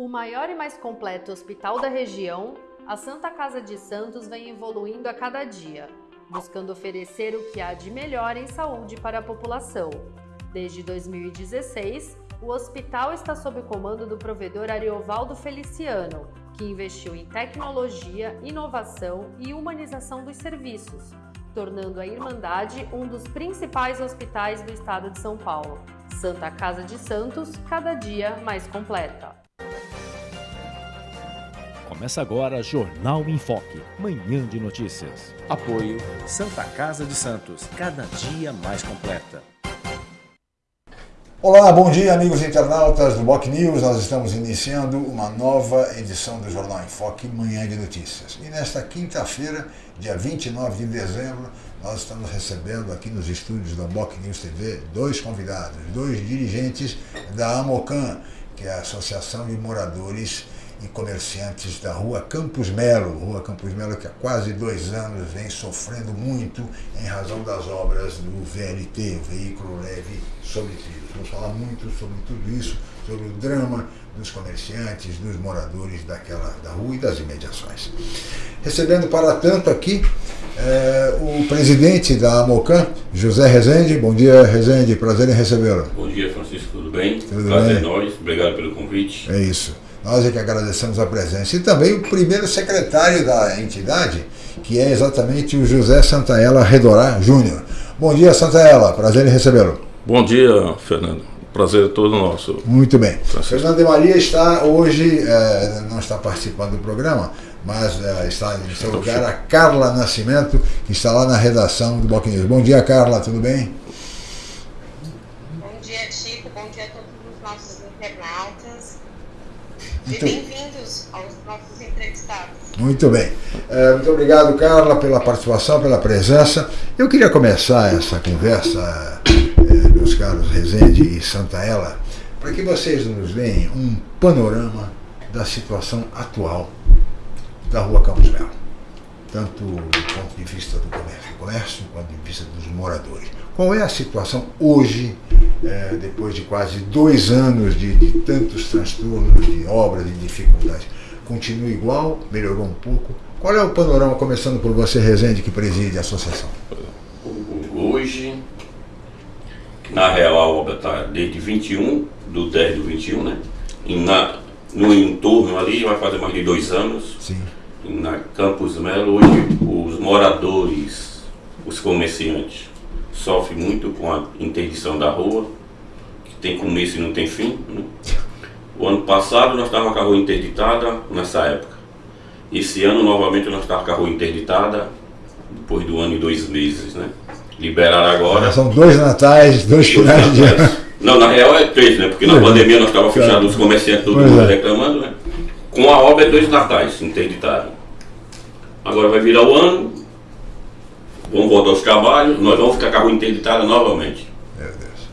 O maior e mais completo hospital da região, a Santa Casa de Santos vem evoluindo a cada dia, buscando oferecer o que há de melhor em saúde para a população. Desde 2016, o hospital está sob o comando do provedor Ariovaldo Feliciano, que investiu em tecnologia, inovação e humanização dos serviços, tornando a Irmandade um dos principais hospitais do estado de São Paulo. Santa Casa de Santos, cada dia mais completa. Começa agora Jornal em Foque, manhã de notícias. Apoio Santa Casa de Santos, cada dia mais completa. Olá, bom dia amigos internautas do Boc News. Nós estamos iniciando uma nova edição do Jornal em Foque, manhã de notícias. E nesta quinta-feira, dia 29 de dezembro, nós estamos recebendo aqui nos estúdios da Boc News TV dois convidados, dois dirigentes da AMOCAN, que é a Associação de Moradores e comerciantes da rua Campos Melo, rua Campos Melo que há quase dois anos vem sofrendo muito em razão das obras do VLT, o Veículo Leve sobre Trilhos. Vamos falar muito sobre tudo isso, sobre o drama dos comerciantes, dos moradores daquela da rua e das imediações. Recebendo para tanto aqui é, o presidente da AMOCAN, José Rezende. Bom dia, Rezende, prazer em recebê-lo. Bom dia, Francisco, tudo bem? Tudo prazer bem? é nós, obrigado pelo convite. É isso. Nós é que agradecemos a presença. E também o primeiro secretário da entidade, que é exatamente o José Santaella Redorá Júnior. Bom dia, Santaella. Prazer em recebê-lo. Bom dia, Fernando. Prazer é todo nosso. Muito bem. Francisco. Fernando de Maria está hoje, é, não está participando do programa, mas é, está em seu lugar a Carla Nascimento, que está lá na redação do Bloco News. Bom dia, Carla, tudo bem? Muito... E bem-vindos aos nossos entrevistados. Muito bem. É, muito obrigado, Carla, pela participação, pela presença. Eu queria começar essa conversa, é, meus caros Rezende e Santaella, para que vocês nos deem um panorama da situação atual da Rua Campos Melo, tanto do ponto de vista do comércio, comércio, do ponto de vista dos moradores. Qual é a situação hoje, é, depois de quase dois anos de, de, tantos transtornos, de obras, de dificuldades? Continua igual? Melhorou um pouco? Qual é o panorama, começando por você, Rezende, que preside a associação? Hoje, na real, a obra está desde 21, do 10 do 21, né? E na, no entorno ali, vai fazer mais de dois anos. Sim. Na Campos Melo, hoje, os moradores, os comerciantes, sofre muito com a interdição da rua, que tem começo e não tem fim. Né? O ano passado nós estávamos com a rua interditada nessa época. Esse ano novamente nós estávamos com a rua interditada, depois do ano e dois meses, né? Liberaram agora. São dois natais, dois finais de ano. Não, na real é três, né? Porque na é. pandemia nós estávamos fechados, os comerciantes todo mundo é. reclamando, né? Com a obra é dois natais interditados. Agora vai virar o ano, vamos voltar aos trabalhos, nós vamos ficar com a rua interditada novamente. Meu Deus.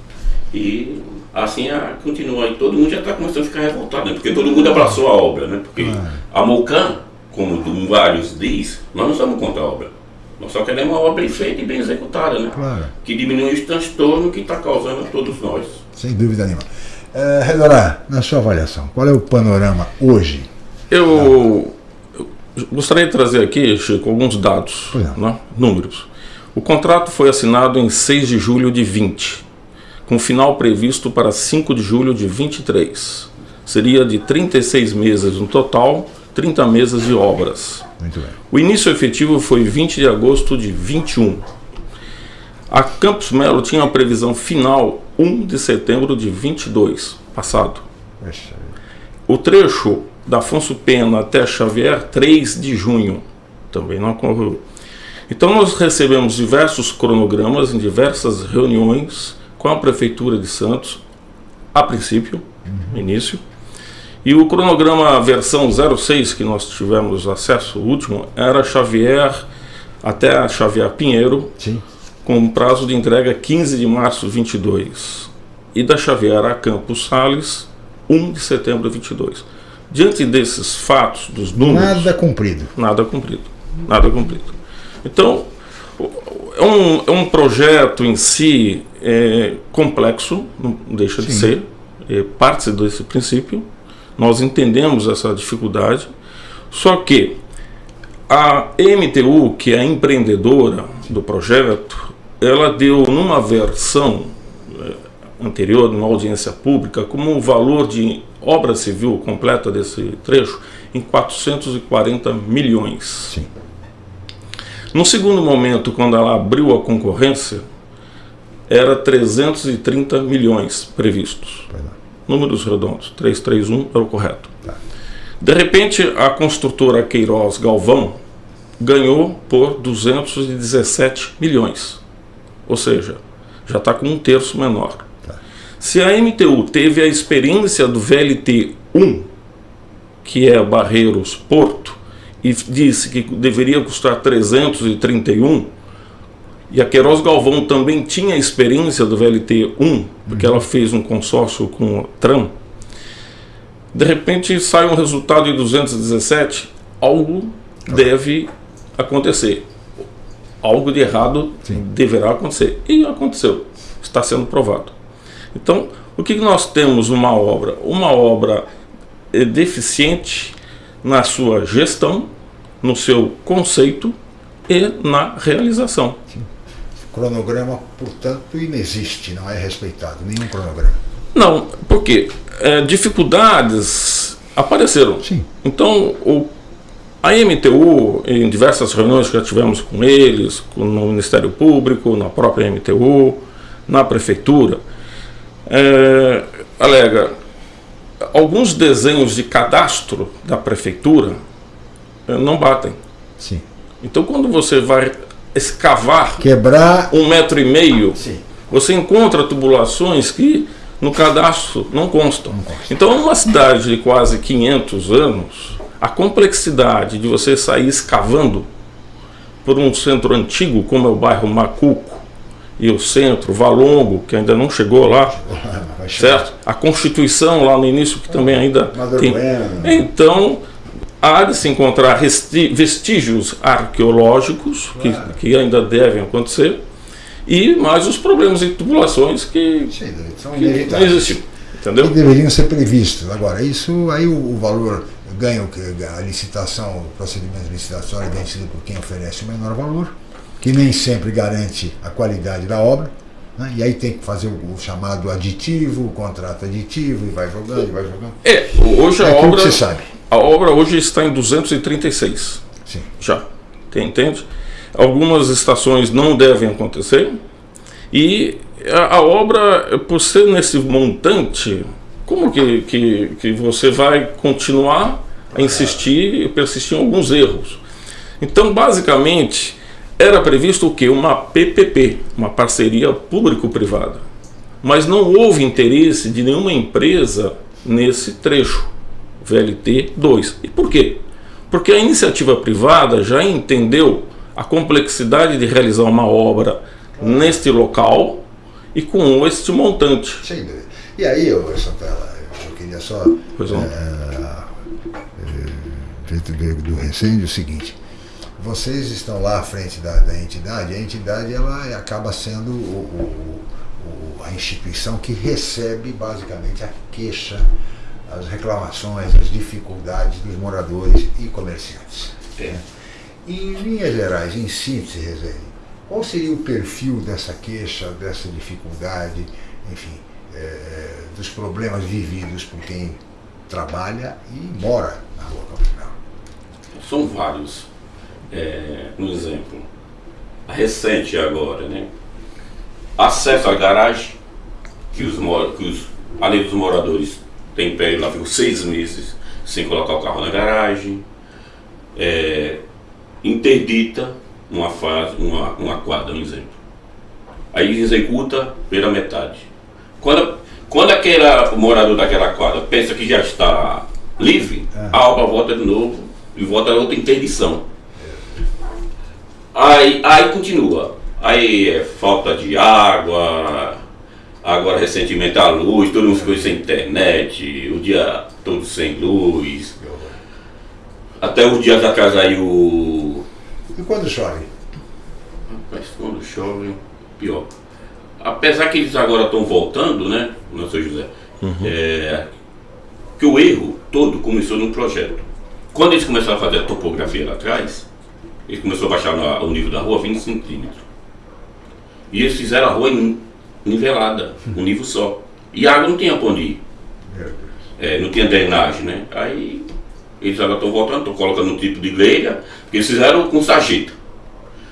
E assim a, continua. E todo mundo já está começando a ficar revoltado, né? Porque todo mundo abraçou a obra, né? Porque a Mocan, como vários diz, nós não estamos contra a obra. Nós só queremos uma obra bem feita e bem executada, né? Claro. Que diminui os transtornos que está causando a todos nós. Sem dúvida nenhuma. É, Redorá, na sua avaliação, qual é o panorama hoje? Eu, gostaria de trazer aqui, Chico, alguns dados, é. né? números. O contrato foi assinado em 6 de julho de 20, com final previsto para 5 de julho de 23. Seria de 36 meses no total, 30 meses de obras. Muito bem. O início efetivo foi 20 de agosto de 21. A Campos Melo tinha a previsão final 1 de setembro de 22, passado. O trecho da Afonso Pena até Xavier, 3 de junho. Também não ocorreu. Então nós recebemos diversos cronogramas em diversas reuniões com a Prefeitura de Santos, a princípio, uhum. início. E o cronograma versão 06 que nós tivemos acesso, o último, era Xavier até Xavier Pinheiro, Sim. com prazo de entrega 15 de março 22. E da Xavier a Campos Sales, 1 de setembro 22. Diante desses fatos, dos números. Nada cumprido. Nada cumprido. Nada cumprido. Então, é um, é um projeto em si é, complexo, não deixa Sim. de ser, é, parte desse princípio, Nós entendemos essa dificuldade, só que a MTU, que é a empreendedora do projeto, ela deu numa versão anterior, numa audiência pública, como um valor de obra civil completa desse trecho em 440 milhões. Sim. No segundo momento, quando ela abriu a concorrência, era 330 milhões previstos. Números redondos, 331 era o correto. Tá. De repente, a construtora Queiroz Galvão ganhou por 217 milhões. Ou seja, já está com um terço menor. Se a MTU teve a experiência do VLT 1, que é Barreiros Porto, e disse que deveria custar 331, e a Queiroz Galvão também tinha experiência do VLT 1, porque ela fez um consórcio com o TRAM, de repente sai um resultado de 217, algo deve acontecer. Algo de errado Sim. deverá acontecer. E aconteceu. Está sendo provado. Então, o que nós temos numa obra? Uma obra eh, deficiente na sua gestão, no seu conceito e na realização. Cronograma, portanto, inexiste, não é respeitado, nenhum cronograma. Não, porque eh, dificuldades apareceram. Sim. Então, o, a MTU, em diversas reuniões que já tivemos com eles, com- no Ministério Público, na própria MTU, na Prefeitura, eh, alega alguns desenhos de cadastro da Prefeitura eh, não batem. Sim. Então, quando você vai escavar Quebrar. um metro e meio, Sim. você encontra tubulações que no cadastro não constam. Então, numa cidade de quase 500 anos, a complexidade de você sair escavando por um centro antigo, como é o bairro Macuco, e o centro, Valongo, que ainda não chegou lá, certo? A Constituição lá no início, que também ainda Maduro tem. Então, há de se encontrar vestígios arqueológicos que, que ainda devem acontecer e mais os problemas de tubulações que, que não existiam. Entendeu? que deveriam ser previstos. Agora, isso aí o, o valor ganho que a licitação, o procedimento de licitação é vencido por quem oferece o menor valor, que nem sempre garante a qualidade da obra. né? E aí tem que fazer o, o chamado aditivo, o contrato aditivo, e vai jogando, e vai jogando. É, hoje a É aquilo obra, você sabe. a obra hoje está em 236. Sim. Já. Tem, entende? Algumas estações não devem acontecer. E a, a obra, por ser nesse montante, como que, que, que você vai continuar a insistir e persistir em alguns erros? Então, basicamente, era previsto o quê? Uma PPP, uma parceria público-privada. Mas não houve interesse de nenhuma empresa nesse trecho, VLT 2. E por quê? Porque a iniciativa privada já entendeu a complexidade de realizar uma obra neste local e com este montante. Sem dúvida. E aí, ô, Santella, eu queria só Pois não. feito do, do recém o seguinte. Vocês estão lá à frente da, da entidade, a entidade ela acaba sendo o- o- o- a instituição que recebe basicamente a queixa, as reclamações, as dificuldades dos moradores e comerciantes. É. Em linhas gerais, em síntese, Rezende, qual seria o perfil dessa queixa, dessa dificuldade, enfim, eh, dos problemas vividos por quem trabalha e mora na rua Campos Melo? São vários. É, um exemplo. A recente agora, né? Acesso à garagem, que os, que os além dos moradores têm pé lá ficam seis meses sem colocar o carro na garagem. É, interdita uma fase, uma, uma quadra, um exemplo. Aí executa pela metade. Quando, quando aquele morador daquela quadra pensa que já está livre, a obra volta de novo e volta a outra interdição. Aí, aí continua. Aí é falta de água, agora recentemente a luz, todo mundo ficou sem internet, o dia todo sem luz. Até os dias atrás aí o. E quando chove? Rapaz, quando chove, pior. Apesar que eles agora estão voltando, né, não seu José? É, que o erro todo começou num projeto. Quando eles começaram a fazer a topografia lá atrás, eles começaram a baixar na, o nível da rua 20 centímetros. E eles fizeram a rua nivelada, um nível só. E a água não tinha pra onde ir. É, não tinha drenagem, né? Aí eles agora estão voltando, estão colocando um tipo de grelha, porque eles fizeram com sarjeta.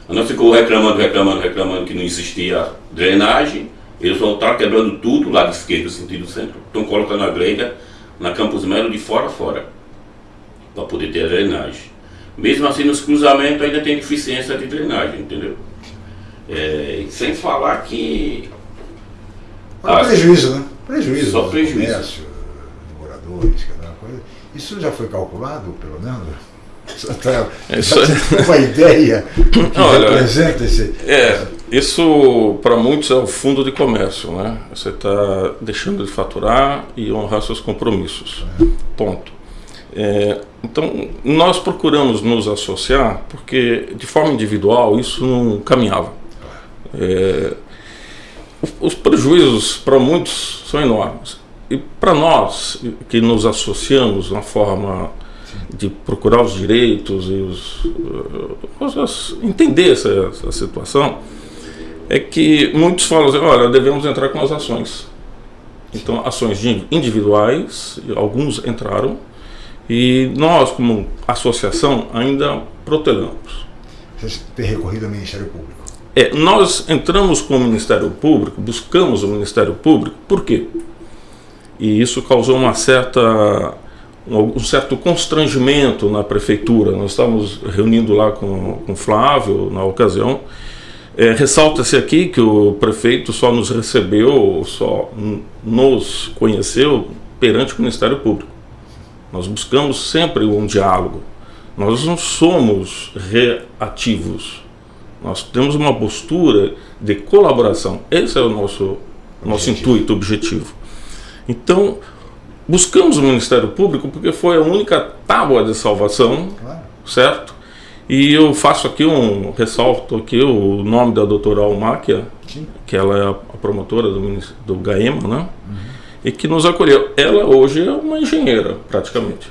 A nós ficou reclamando, reclamando, reclamando que não existia drenagem. Eles voltaram quebrando tudo, lado esquerdo, sentido centro. Estão colocando a grelha na Campos Melo de fora a fora, para poder ter a drenagem. Mesmo assim, nos cruzamentos ainda tem deficiência de drenagem, entendeu? É, sem falar que. Mas prejuízo, né? Prejuízo. Só prejuízo. Comércio, moradores, cada coisa. Isso já foi calculado, pelo menos? Tá, Isso- uma ideia que Olha, representa esse. É, isso para muitos é o fundo de comércio, né? Você está deixando de faturar e honrar seus compromissos. Ponto. É, então, nós procuramos nos associar porque, de forma individual, isso não caminhava. É, os prejuízos para muitos são enormes. E para nós que nos associamos na forma de procurar os direitos e os, uh, os- entender essa, essa situação, é que muitos falam assim, olha, devemos entrar com as ações. Então, ações individuais, alguns entraram, e nós, como associação, ainda protelamos. Vocês têm recorrido ao Ministério Público. É, nós entramos com o Ministério Público, buscamos o Ministério Público, por quê? E isso causou uma certa, um certo constrangimento na prefeitura. Nós estávamos reunindo lá com, com o Flávio na ocasião. É, Ressalta-se aqui que o prefeito só nos recebeu, só nos conheceu perante o Ministério Público. Nós buscamos sempre um diálogo. Nós não somos reativos. Nós temos uma postura de colaboração. Esse é o nosso, nosso Objetivo. intuito, objetivo. Então, buscamos o Ministério Público porque foi a única tábua de salvação, Claro. certo? E eu faço aqui um ressalto aqui o nome da doutora Almáquia, que ela é a promotora do, do GAEMA, né? E que nos acolheu. Ela hoje é uma engenheira, praticamente.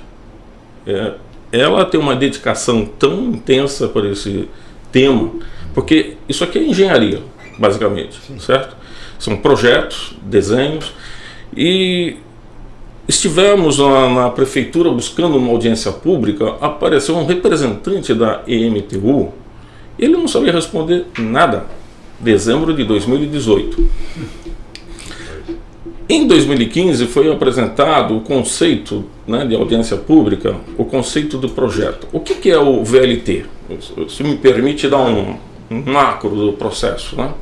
É, ela tem uma dedicação tão intensa por esse tema, porque isso aqui é engenharia, basicamente, certo? São projetos, desenhos, e estivemos na, na prefeitura buscando uma audiência pública, apareceu um representante da EMTU, ele não sabia responder nada. Dezembro de 2018. Em 2015 foi apresentado o conceito né, de audiência pública, o conceito do projeto. O que, que é o VLT? Se me permite dar um, macro do processo. Né?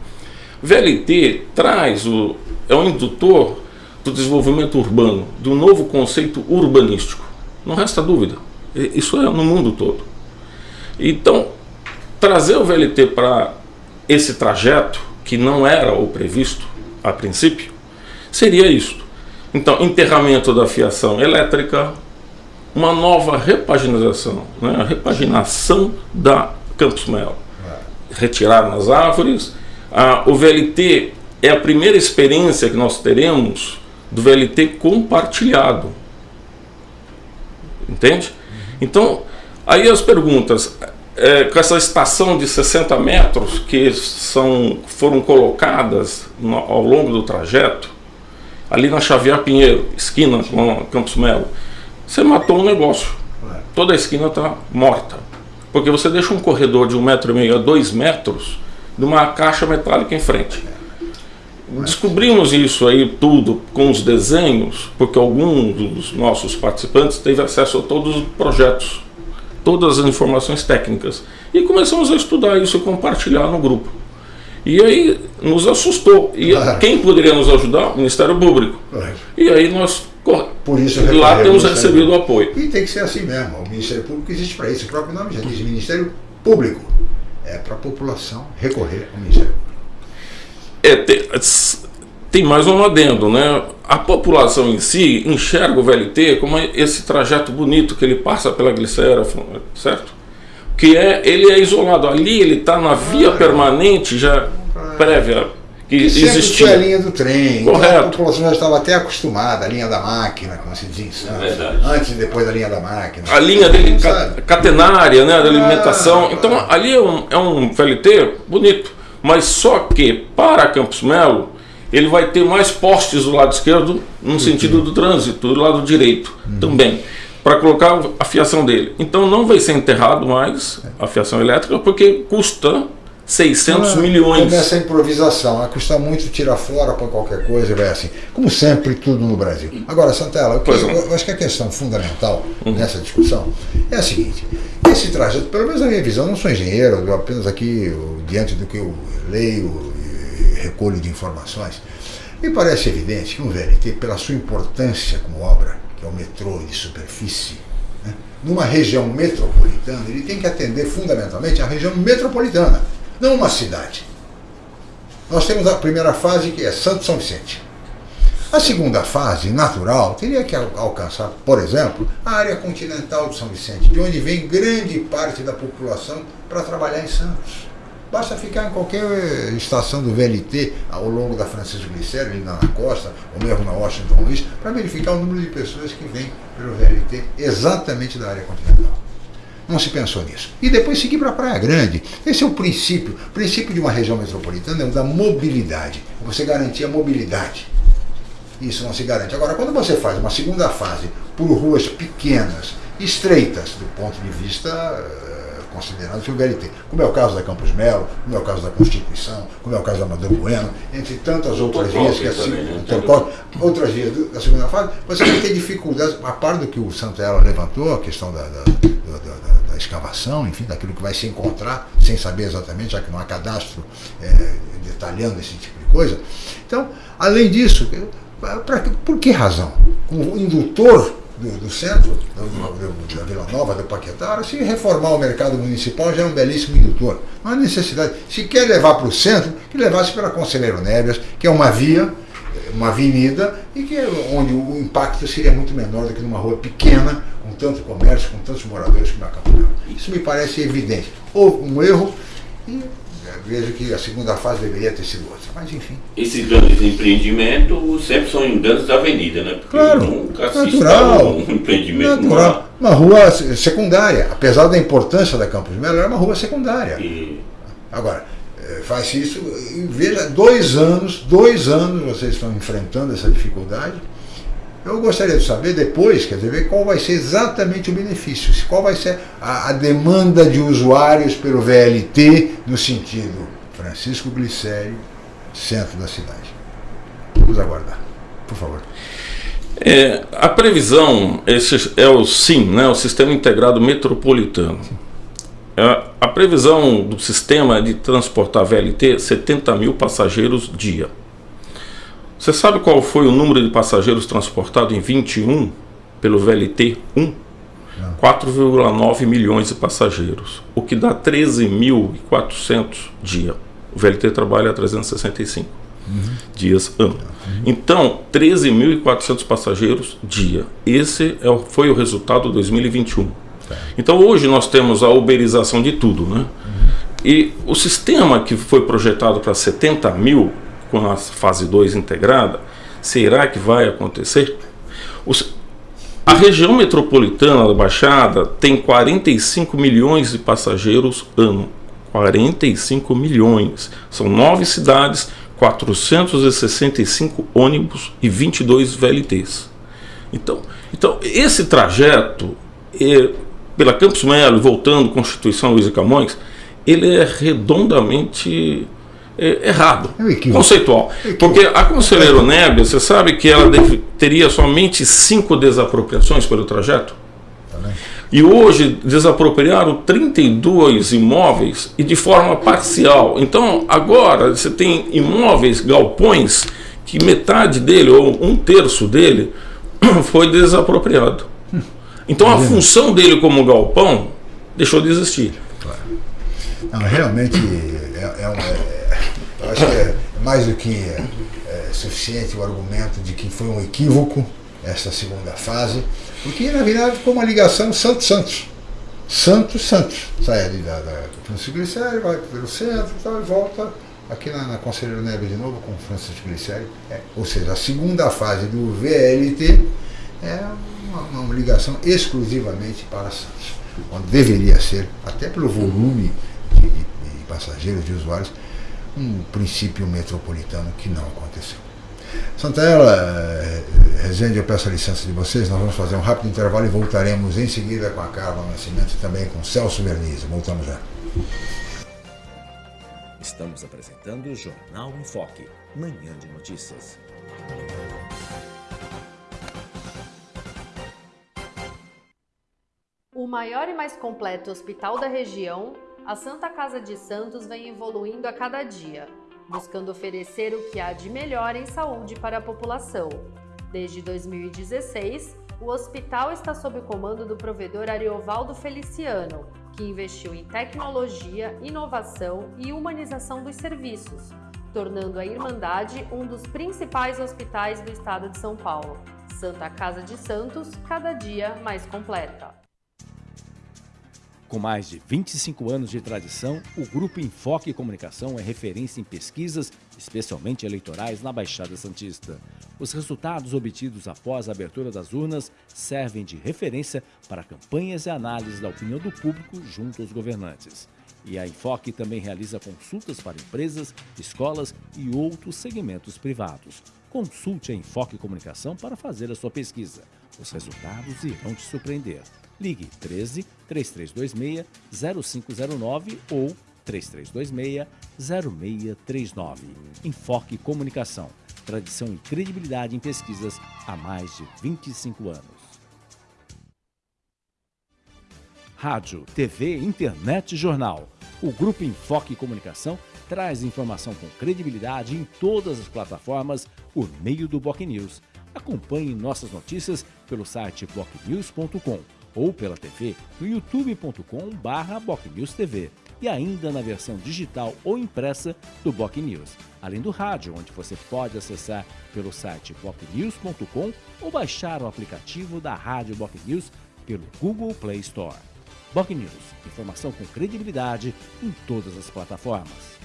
VLT traz o, é um indutor do desenvolvimento urbano, de um novo conceito urbanístico. Não resta dúvida. Isso é no mundo todo. Então, trazer o VLT para esse trajeto, que não era o previsto a princípio, seria isto. Então, enterramento da fiação elétrica, uma nova repaginação, né? a repaginação da Campos Melo. Retirar nas árvores. Ah, o VLT é a primeira experiência que nós teremos do VLT compartilhado. Entende? Então, aí as perguntas. é, com essa estação de 60 metros que são, foram colocadas no- ao longo do trajeto, ali na Xavier Pinheiro, esquina com Campos Melo, você matou um negócio. Toda a esquina está morta. Porque você deixa um corredor de um metro e meio a dois metros de uma caixa metálica em frente. Descobrimos isso aí tudo com os desenhos, porque algum dos nossos participantes teve acesso a todos os projetos, todas as informações técnicas. E começamos a estudar isso e compartilhar no grupo. E aí nos assustou. E Claro. quem poderia nos ajudar? O Ministério Público. Claro. E aí nós Por isso lá temos recebido Público. apoio. E tem que ser assim mesmo. O Ministério Público existe para isso. O próprio nome já diz Ministério Público. É para a população recorrer ao Ministério Público. É, tem, tem mais um adendo, né? A população em si enxerga o VLT como esse trajeto bonito que ele passa pela glicera, certo? Que é, ele é isolado. Ali ele está na via permanente já prévia, que E sempre existia. tinha a linha do trem. então Correto. A população já estava até acostumada, a linha da máquina, como se diz. Verdade. Antes e depois da linha da máquina. a linha dele ca- catenária, né, da alimentação. Ah, então ah. ali é um, é um VLT bonito, mas só que para Campos Melo ele vai ter mais postes do lado esquerdo no sentido do trânsito, do lado direito Uhum. também, para colocar a fiação dele. Então não vai ser enterrado mais a fiação elétrica porque custa 600 Ah, milhões. Começa a improvisação, vai custar muito tirar fora para qualquer coisa e vai assim. Como sempre, tudo no Brasil. Agora, Santella, o que- Pois não. eu, eu acho que a questão fundamental nessa discussão é a seguinte: esse trajeto, pelo menos na minha visão, eu não sou engenheiro, eu apenas aqui, eu, diante do que eu leio e recolho de informações, me parece evidente que um VLT, pela sua importância como obra, que é o metrô de superfície, né, numa região metropolitana, ele tem que atender fundamentalmente a região metropolitana, não uma cidade. Nós temos a primeira fase que é Santo São Vicente. A segunda fase, natural, teria que al- alcançar, por exemplo, a área continental de São Vicente, de onde vem grande parte da população para trabalhar em Santos. Basta ficar em qualquer eh, estação do VLT ao longo da Francisco Glicério, ali na costa, ou mesmo na Washington Luiz, para verificar o número de pessoas que vêm pelo VLT exatamente da área continental. Não se pensou nisso. E depois seguir para a Praia Grande. Esse é o princípio. O princípio de uma região metropolitana é o da mobilidade. Você garantir a mobilidade. Isso não se garante. Agora, quando você faz uma segunda fase por ruas pequenas, estreitas, do ponto de vista eh, considerado pelo VLT, como é o caso da Campos Melo, como é o caso da Constituição, como é o caso da Amador Bueno, entre tantas outras vias que né? Torcópolis, outras vias da segunda fase, você vai ter dificuldades, a par do que o Santella levantou, a questão da, da, da- da- escavação, enfim, daquilo que vai se encontrar, sem saber exatamente, já que não há cadastro eh, detalhando esse tipo de coisa. Então, além disso, pra, que- por que razão? Como indutor do, do centro, do, da Vila Nova, do Paquetá, se reformar o mercado municipal já é um belíssimo indutor. Não há necessidade. Se quer levar para o centro, que levasse pela Conselheiro Nébias, que é uma via, uma avenida, e que é onde o impacto seria muito menor do que numa rua pequena, com tanto comércio, com tantos moradores como a Campo Isso me parece evidente. Houve um erro e vejo que a segunda fase deveria ter sido outra. Mas enfim. Esses grandes empreendimentos sempre são em grandes avenidas, né? Porque Claro, nunca se natural. um empreendimento numa- Natural. Uma rua se- secundária. Apesar da importância da Campos Melo, era uma rua secundária. E Agora, eh, faz isso e veja, dois anos, dois anos vocês estão enfrentando essa dificuldade. Eu gostaria de saber depois, quer dizer, qual vai ser exatamente o benefício, qual vai ser a, a demanda de usuários pelo VLT no sentido Francisco Glicério, centro da cidade. Vamos aguardar, por favor. É, a previsão, esse é o SIM, né, o Sistema Integrado Metropolitano. É, a previsão do sistema é de transportar VLT 70 mil passageiros dia. Você sabe qual foi o número de passageiros transportados em 21 pelo VLT 1? 4,9 milhões de passageiros, o que dá 13.400 dia. O VLT trabalha a 365 dias ano. Então, 13.400 passageiros dia. Esse é o- foi o resultado de 2021. Então, hoje nós temos a uberização de tudo, né? E o sistema que foi projetado para 70 mil, com a fase 2 integrada, será que vai acontecer? Os- a região metropolitana da Baixada tem 45 milhões de passageiros ano. 45 milhões. São nove cidades, 465 ônibus e 22 VLTs. Então, então esse trajeto é, pela Campos Melo, voltando Constituição Luiz Camões, ele é redondamente errado, É um equívoco. conceitual. Porque a Conselheiro Nébia, você sabe que ela teria somente cinco desapropriações pelo trajeto? E hoje desapropriaram 32 imóveis e de forma parcial. Então agora você tem imóveis, galpões, que metade dele, ou um terço dele, foi desapropriado. Então a função dele como galpão deixou de existir. Não, realmente é, é é- acho que é mais do que é, é suficiente o argumento de que foi um equívoco essa segunda fase, porque na verdade ficou uma ligação Santos-Santos. Santos-Santos. Sai ali da, da Francisco Glicério, vai pelo centro e tal, e volta aqui na, na Conselheiro Neves de novo, com Francisco Glicério, é, ou seja, a segunda fase do VLT é uma, uma ligação exclusivamente para Santos, onde deveria ser, até pelo volume de, de, de passageiros, de usuários, um princípio metropolitano que não aconteceu. Santaella, eh, Rezende, eu peço a licença de vocês, nós vamos fazer um rápido intervalo e voltaremos em seguida com a Carla Nascimento e também com Celso Verniz. Voltamos já. Estamos apresentando o Jornal em Foque, manhã de notícias. O maior e mais completo hospital da região, a Santa Casa de Santos vem evoluindo a cada dia, buscando oferecer o que há de melhor em saúde para a população. Desde 2016, o hospital está sob o comando do provedor Ariovaldo Feliciano, que investiu em tecnologia, inovação e humanização dos serviços, tornando a Irmandade um dos principais hospitais do estado de São Paulo. Santa Casa de Santos, cada dia mais completa. Com mais de 25 anos de tradição, o Grupo Enfoque Comunicação é referência em pesquisas, especialmente eleitorais, na Baixada Santista. Os resultados obtidos após a abertura das urnas servem de referência para campanhas e análises da opinião do público junto aos governantes. E a Enfoque também realiza consultas para empresas, escolas e outros segmentos privados. Consulte a Enfoque Comunicação para fazer a sua pesquisa. Os resultados irão te surpreender. Ligue 13 3326 0509 ou 3326 0639. Enfoque Comunicação. Tradição e credibilidade em pesquisas há mais de 25 anos. Rádio, TV, internet e jornal. O Grupo Enfoque Comunicação traz informação com credibilidade em todas as plataformas por meio do Boc News. Acompanhe nossas notícias pelo site bocnews.com ou pela TV no youtube.com/bocnewstv e ainda na versão digital ou impressa do Boc News, além do rádio, onde você pode acessar pelo site bocnews.com ou baixar o aplicativo da Rádio Boc News pelo Google Play Store. Boc News, informação com credibilidade em todas as plataformas.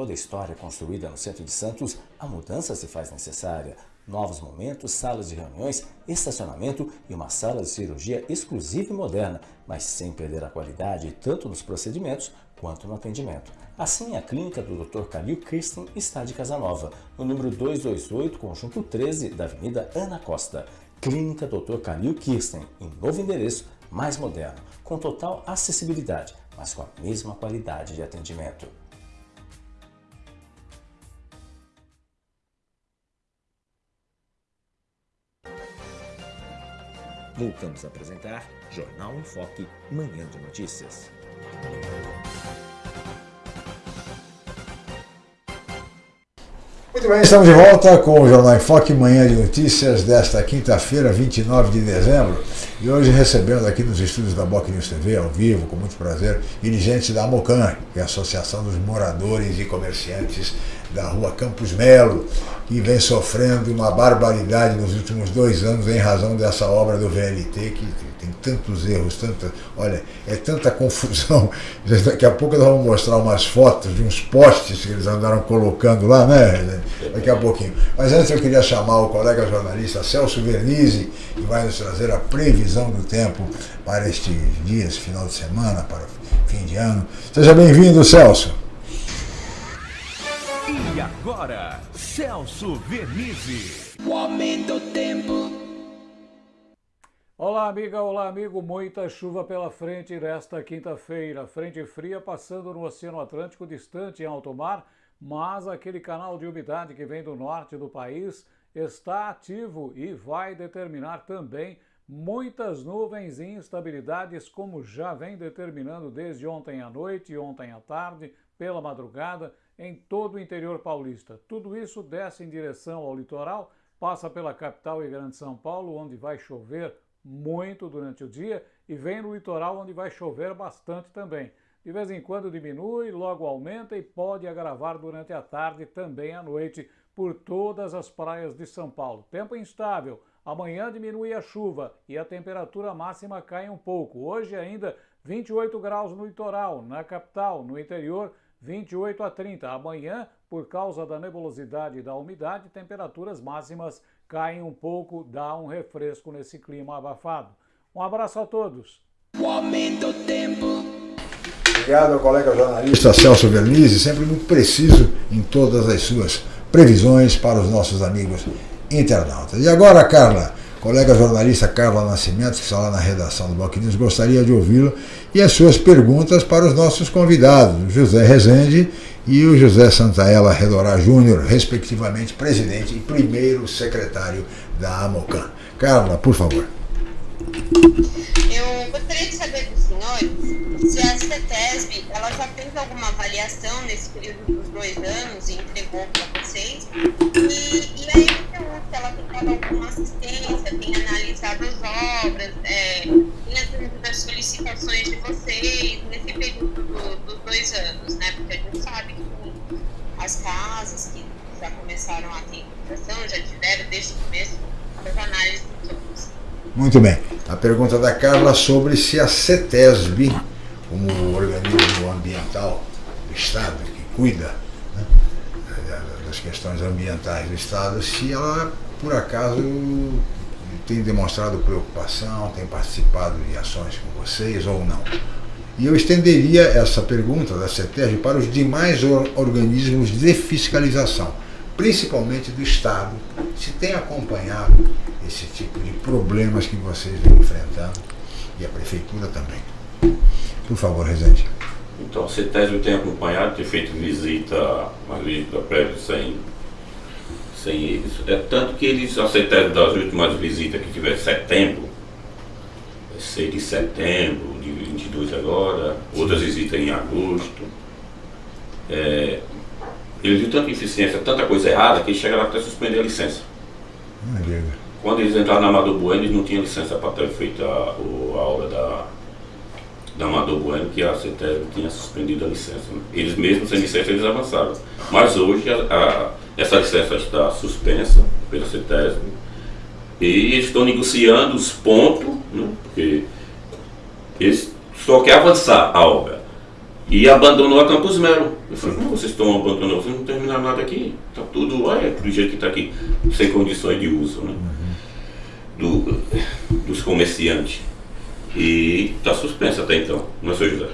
Toda a história construída no centro de Santos, a mudança se faz necessária. Novos momentos, salas de reuniões, estacionamento e uma sala de cirurgia exclusiva e moderna, mas sem perder a qualidade tanto nos procedimentos quanto no atendimento. Assim, a clínica do Dr. Calil Kirsten está de Casanova, no número 228, conjunto 13 da Avenida Ana Costa. Clínica Dr. Calil Kirsten, em novo endereço, mais moderno, com total acessibilidade, mas com a mesma qualidade de atendimento. Voltamos a apresentar Jornal em Foque, Manhã de Notícias. Muito bem, estamos de volta com o Jornal em Foque, Manhã de Notícias desta quinta-feira, 29 de dezembro. E hoje recebendo aqui nos estúdios da Boc News TV, ao vivo, com muito prazer, dirigentes da Mocan, que é a Associação dos Moradores e Comerciantes da rua Campos Melo, que vem sofrendo uma barbaridade nos últimos dois anos em razão dessa obra do VLT, que tem tantos erros, tanta, olha, é tanta confusão. Daqui a pouco nós vamos mostrar umas fotos de uns postes que eles andaram colocando lá, né? Daqui a pouquinho. Mas antes eu queria chamar o colega jornalista Celso Vernizzi, que vai nos trazer a previsão do tempo para estes dias, final de semana, para fim de ano. Seja bem-vindo, Celso. E agora, Celso Vernizzi. O aumento do tempo. Olá, amiga, olá, amigo. Muita chuva pela frente nesta quinta-feira. Frente fria passando no Oceano Atlântico, distante em alto mar, mas aquele canal de umidade que vem do norte do país está ativo e vai determinar também muitas nuvens e instabilidades, como já vem determinando desde ontem à noite ontem à tarde, pela madrugada, em todo o interior paulista. Tudo isso desce em direção ao litoral, passa pela capital e grande São Paulo, onde vai chover muito durante o dia, e vem no litoral, onde vai chover bastante também. De vez em quando diminui, logo aumenta e pode agravar durante a tarde também à noite por todas as praias de São Paulo. Tempo instável. Amanhã diminui a chuva e a temperatura máxima cai um pouco. Hoje ainda 28 graus no litoral, na capital, no interior 28 a 30. Amanhã, por causa da nebulosidade e da umidade, temperaturas máximas caem um pouco, dá um refresco nesse clima abafado. Um abraço a todos. O aumento do tempo. Obrigado ao colega jornalista Celso Vernizzi, sempre muito preciso em todas as suas previsões para os nossos amigos internautas. E agora, Carla, colega jornalista Carla Nascimento, que está lá na redação do Bloco gostaria de ouvi-lo e as suas perguntas para os nossos convidados, José Rezende e o José Santaella Redorá Júnior, respectivamente presidente e primeiro secretário da AMOCAN. Carla, por favor. Eu gostaria de saber dos senhores se a CETESB ela já fez alguma avaliação nesse período dos dois anos e entregou para vocês. E, e a MTU, se ela tem dado alguma assistência, tem analisado as obras, é, tem atendido as solicitações de vocês nesse período do, dos dois anos, né? Porque a gente sabe que as casas que já começaram a ter infiltração, já tiveram desde o começo as análises dos outros. Muito bem. A pergunta da Carla sobre se a CETESB, como organismo ambiental do Estado, que cuida né, das questões ambientais do Estado, se ela, por acaso, tem demonstrado preocupação, tem participado de ações com vocês ou não. E eu estenderia essa pergunta da CETESB para os demais organismos de fiscalização, principalmente do Estado, se tem acompanhado esse tipo de problemas que vocês vêm enfrentando e a Prefeitura também. Por favor, Rezende. Então, a CETESB tem acompanhado, tem feito visita, uma visita prévia sem, sem eles. É tanto que eles, a CETESB das últimas visitas que tiver setembro, 6 de setembro, de 22 agora, outras visitas em agosto. É, eles viram tanta eficiência, tanta coisa errada, que eles chegaram até a suspender a licença. Quando eles entraram na Amador Bueno, eles não tinham licença para ter feito a, a obra da, da Amador Bueno, que a CETESB tinha suspendido a licença. Né? Eles mesmos, sem licença, eles avançaram. Mas hoje, a, a, essa licença está suspensa pela CETESB e eles estão negociando os pontos, né? porque eles só querem avançar a obra. E abandonou a Campos Melo. Eu falei, como vocês estão abandonando? Vocês não terminaram nada aqui. Está tudo, olha, do jeito que está aqui, sem condições de uso. Né? do, dos comerciantes. E está suspensa até então, não é, seu José?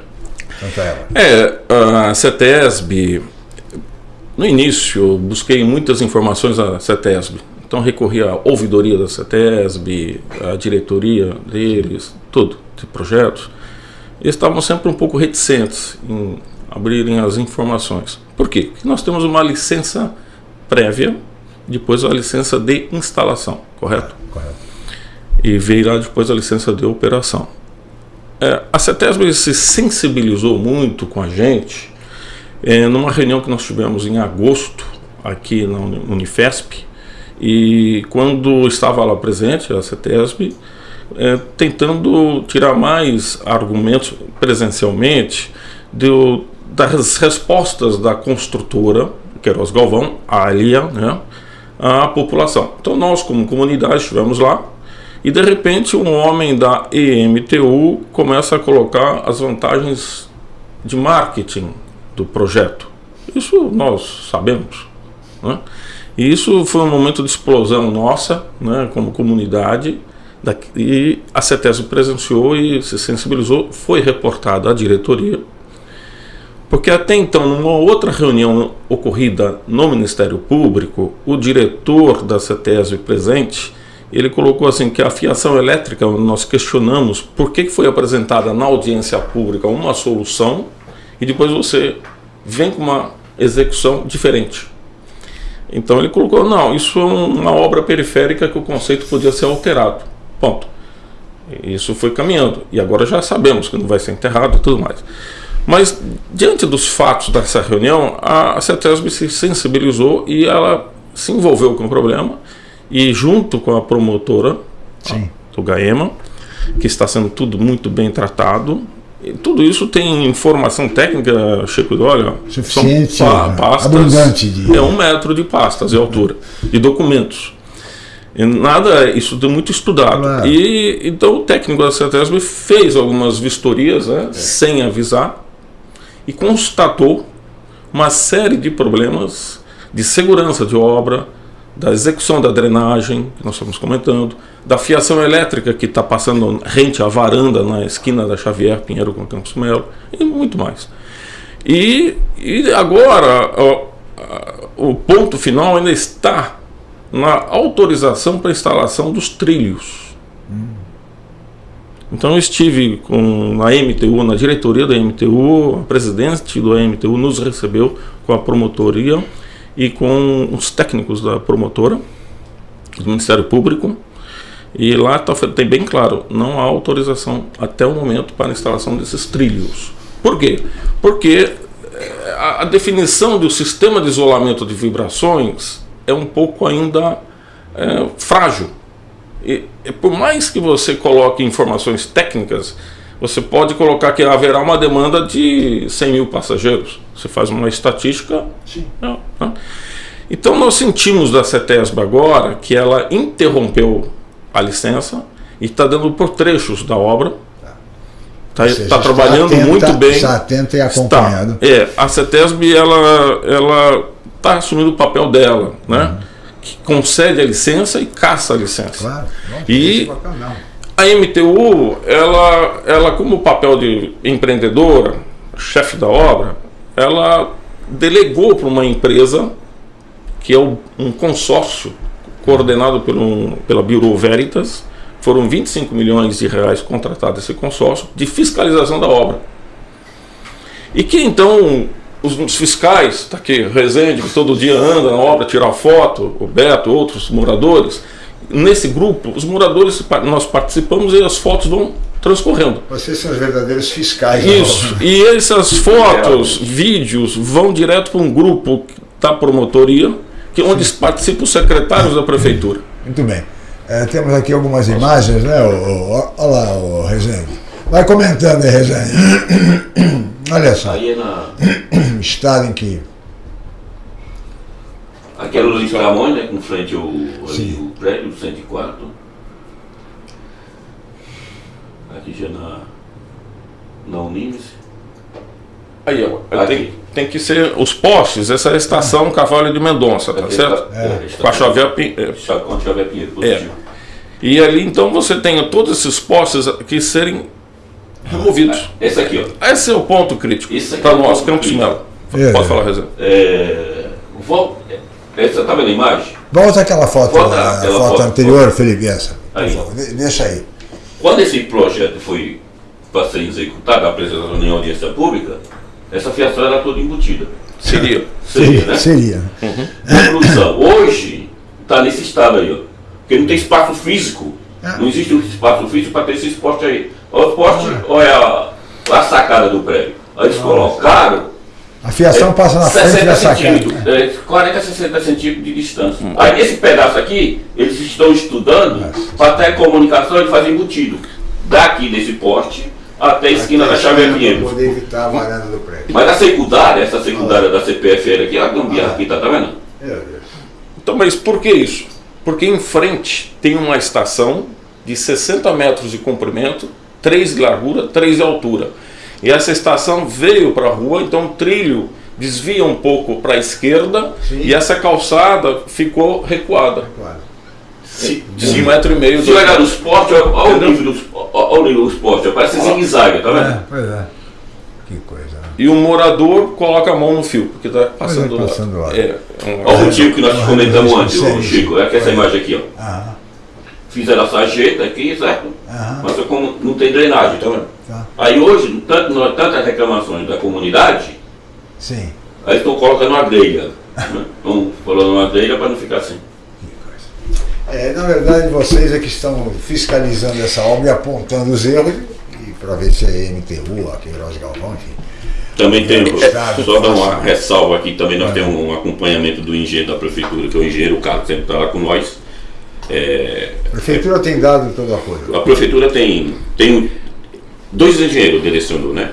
É, a CETESB, no início, busquei muitas informações da CETESB. Então recorri à ouvidoria da CETESB, à diretoria deles, tudo, de projetos. Eles estavam sempre um pouco reticentes em abrirem as informações. Por quê? Porque nós temos uma licença prévia, depois a licença de instalação, correto? correto e veio lá depois a licença de operação. É, a CETESB se sensibilizou muito com a gente é, numa reunião que nós tivemos em agosto aqui na Unifesp e quando estava lá presente a CETESB é, tentando tirar mais argumentos presencialmente do, das respostas da construtora Queiroz Galvão, a Alia, né, à população. Então nós como comunidade estivemos lá e de repente um homem da EMTU começa a colocar as vantagens de marketing do projeto. Isso nós sabemos. Né? E isso foi um momento de explosão nossa, né, como comunidade, e a CETESB presenciou e se sensibilizou, foi reportada à diretoria, porque até então, numa outra reunião ocorrida no Ministério Público, o diretor da CETESB presente ele colocou assim que a fiação elétrica, nós questionamos por que foi apresentada na audiência pública uma solução e depois você vem com uma execução diferente. Então ele colocou, não, isso é uma obra periférica que o conceito podia ser alterado. Ponto. Isso foi caminhando. E agora já sabemos que não vai ser enterrado e tudo mais. Mas, diante dos fatos dessa reunião, a CETESB se sensibilizou e ela se envolveu com o problema e junto com a promotora Sim. do GAEMA, que está sendo tudo muito bem tratado, e tudo isso tem informação técnica, Chico, olha, Suficiente, são né? pastas, abundante de- é um metro de pastas de altura, e documentos. Nada, isso é muito estudado. Claro. E então o técnico da CETESB fez algumas vistorias, né, sem avisar, e constatou uma série de problemas de segurança de obra, da execução da drenagem, que nós estamos comentando, da fiação elétrica que está passando rente à varanda na esquina da Xavier Pinheiro com Campos Melo, e muito mais. E, e agora ó, o ponto final ainda está na autorização para instalação dos trilhos. Então eu estive com, na MTU, na diretoria da MTU, a presidente do MTU nos recebeu com a promotoria e com os técnicos da promotora, do Ministério Público, e lá tá, tem bem claro, não há autorização até o momento para a instalação desses trilhos. Por quê? Porque eh, a definição do sistema de isolamento de vibrações é um pouco ainda eh, frágil. E, e por mais que você coloque informações técnicas, você pode colocar que haverá uma demanda de 100 mil passageiros. Você faz uma estatística. Não, não. Então nós sentimos da CETESB agora que ela interrompeu a licença e está dando por trechos da obra. Está está está trabalhando atenta- muito bem. está atenta e Está. acompanhando. É, a CETESB ela ela está assumindo o papel dela, né? Que concede a licença e caça a licença. Claro. Não, E- esse papel não. A MTU, ela, ela como papel de empreendedora, chefe da obra, ela delegou para uma empresa que é um consórcio coordenado pelo, pela Bureau Veritas, foram 25 milhões de reais contratados esse consórcio de fiscalização da obra. E que então os, os fiscais, está aqui, Rezende, que todo dia anda na obra, tirar foto, o Beto, outros moradores, nesse grupo, os moradores, nós participamos e as fotos vão transcorrendo. Vocês são os verdadeiros fiscais. da Isso. E essas fotos, vídeos, vão direto para um grupo da promotoria, que onde participam os secretários da prefeitura. Muito bem. É, temos aqui algumas imagens, né? Olha lá, o Rezende. Vai comentando aí, Rezende. Olha só, Aí é na. estado em que. Aqui é Luiz Camões, né? Com frente ao ali, Sim. o prédio, do 104. Aqui já na. Na Unimes. Aí, ó, Aqui. tem, tem que ser os postes, essa é a estação Cavalho de Mendonça, tá Aqui certo? está- é, está- Com a Xavier é. Pinheiro, positivo. E ali então você tem todos esses postes que serem removidos. Esse aqui, ó. Esse é o ponto crítico Isso aqui para é o nós, ponto Campos. Melo. É. Pode falar, Rezende. É, vol- essa tá vendo a imagem? Volta aquela foto, Volta a aquela foto, foto. anterior, Felipe, essa. Aí. deixa aí. Quando esse projeto foi para ser executado, a apresentação em audiência pública, essa fiação era toda embutida. Seria. Seria, né? Seria. Conclusão, hoje está nesse estado aí, ó. Porque não tem espaço físico. Ah. Não existe um espaço físico para ter esse poste aí. Olha o poste, olha a, a sacada do prédio. Aí eles colocaram A fiação passa na frente 60 da sacada. centímetros, é, 40 a 60 centímetros de distância. Aí nesse pedaço aqui, eles estão estudando para ter comunicação e fazer embutido. Daqui desse poste até a esquina da Xavier Para Pinheiro. poder evitar a varanda do prédio. Mas a secundária, essa secundária da CPFL aqui, a gambiarra aqui, tá, tá vendo? Meu Deus. Então, mas por que isso? Porque em frente tem uma estação de 60 metros de comprimento, 3 de largura, 3 de altura. E essa estação veio para a rua, então o trilho desvia um pouco para a esquerda Sim. e essa calçada ficou recuada. Claro. Se, De um metro e meio. se olhar metros. nos postes, olha, o nível dos olha o nível dos postes, parece zigue-zague, tá vendo? É, pois é. Que coisa. né? E o morador coloca a mão no fio, porque está passando, é, passando lá. É, um- Olha o motivo que nós comentamos antes, séria. Chico, é que essa imagem aqui, ó. Ah, fizeram a sarjeta aqui, certo? Uhum. Mas como não tem drenagem, tá vendo? Tá. Aí hoje, tanto, tantas reclamações da comunidade, Sim. aí estão colocando uma grelha. né? Estão falando uma grelha para não ficar assim. É, na verdade, vocês é que estão fiscalizando essa obra e apontando os erros e para ver se é MTU, a Queiroz Galvão, enfim. Também tem, só dar uma ressalva aqui, também nós é. temos um acompanhamento do engenheiro da prefeitura, que é o engenheiro Carlos, sempre está lá com nós. É, a prefeitura é, tem dado todo o apoio? A prefeitura tem, tem dois engenheiros direcionou, né?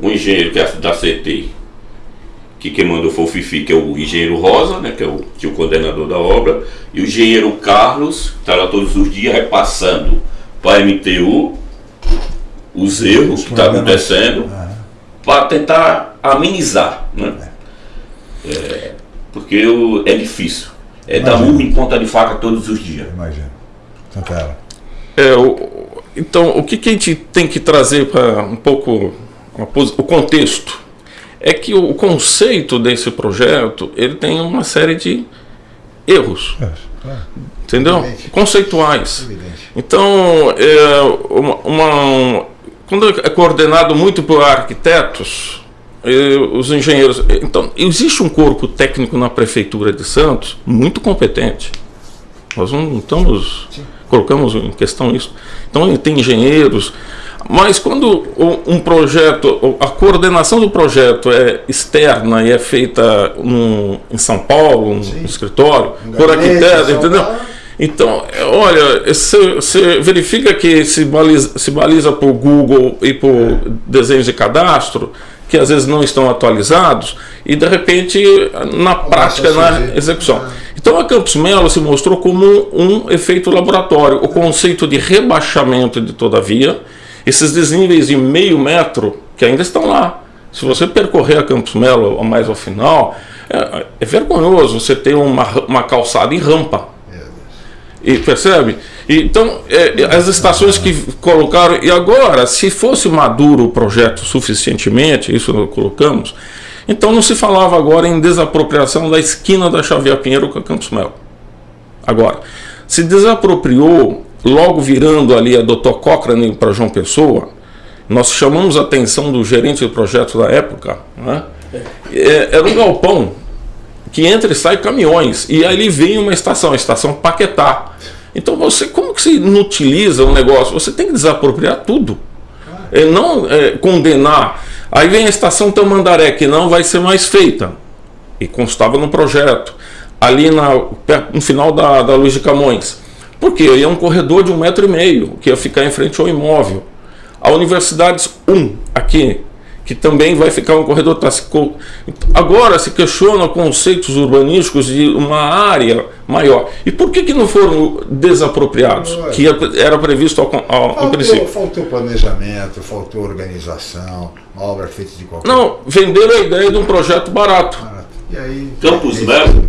Um engenheiro que é da CT, que quem mandou foi o Fifi, que é o engenheiro Rosa, né? Que é o, que é o coordenador da obra, e o engenheiro Carlos, que está lá todos os dias repassando para a MTU os erros que estão tá acontecendo para tentar amenizar, né? É, porque o, é difícil. É dar murro em ponta de faca todos os dias. Imagina. Santana. É, o, então, o que, que, a gente tem que trazer para um pouco o contexto? É que o conceito desse projeto ele tem uma série de erros. É, claro. Entendeu? Evidente. Conceituais. Evidente. Então, é, uma, uma quando é coordenado muito por arquitetos, os engenheiros. Então, existe um corpo técnico na prefeitura de Santos muito competente. Nós não estamos colocamos em questão isso. Então, tem engenheiros, mas quando um projeto, a coordenação do projeto é externa e é feita no, em São Paulo, no Sim. escritório, um por arquiteto, entendeu? Paulo. Então, olha, você verifica que se baliza, se baliza por Google e por desenhos de cadastro, que às vezes não estão atualizados, e de repente, na prática, na execução. Então a Campos Melo se mostrou como um, efeito laboratório. O conceito de rebaixamento de toda a via, esses desníveis de meio metro, que ainda estão lá. Se você percorrer a Campos Melo mais ao final, é, é vergonhoso você ter uma, uma calçada em rampa. E percebe? Então, é, as estações que colocaram. E agora, se fosse maduro o projeto suficientemente, isso nós colocamos, então não se falava agora em desapropriação da esquina da Xavier Pinheiro com a Campos Melo. Agora, se desapropriou, logo virando ali a Dr. Cochrane para João Pessoa, nós chamamos a atenção do gerente do projeto da época, né? é, era um galpão que entra e sai caminhões, e ali vem uma estação, a estação Paquetá. Então você, como que se inutiliza um negócio? Você tem que desapropriar tudo. É, não é, condenar Aí vem a estação Tamandaré, que não vai ser mais feita, e constava no projeto, ali na, no final da, da Luiz de Camões. Porque é um corredor de um metro e meio, que ia ficar em frente ao imóvel. A Universidades 1, aqui, que também vai ficar um corredor. Agora se questiona conceitos urbanísticos de uma área maior. E por que, que não foram desapropriados? Que era previsto ao, ao faltou, princípio. Faltou planejamento, faltou organização, uma obra feita de qualquer Não, venderam a ideia de um projeto barato. barato. E aí, Campos Melo,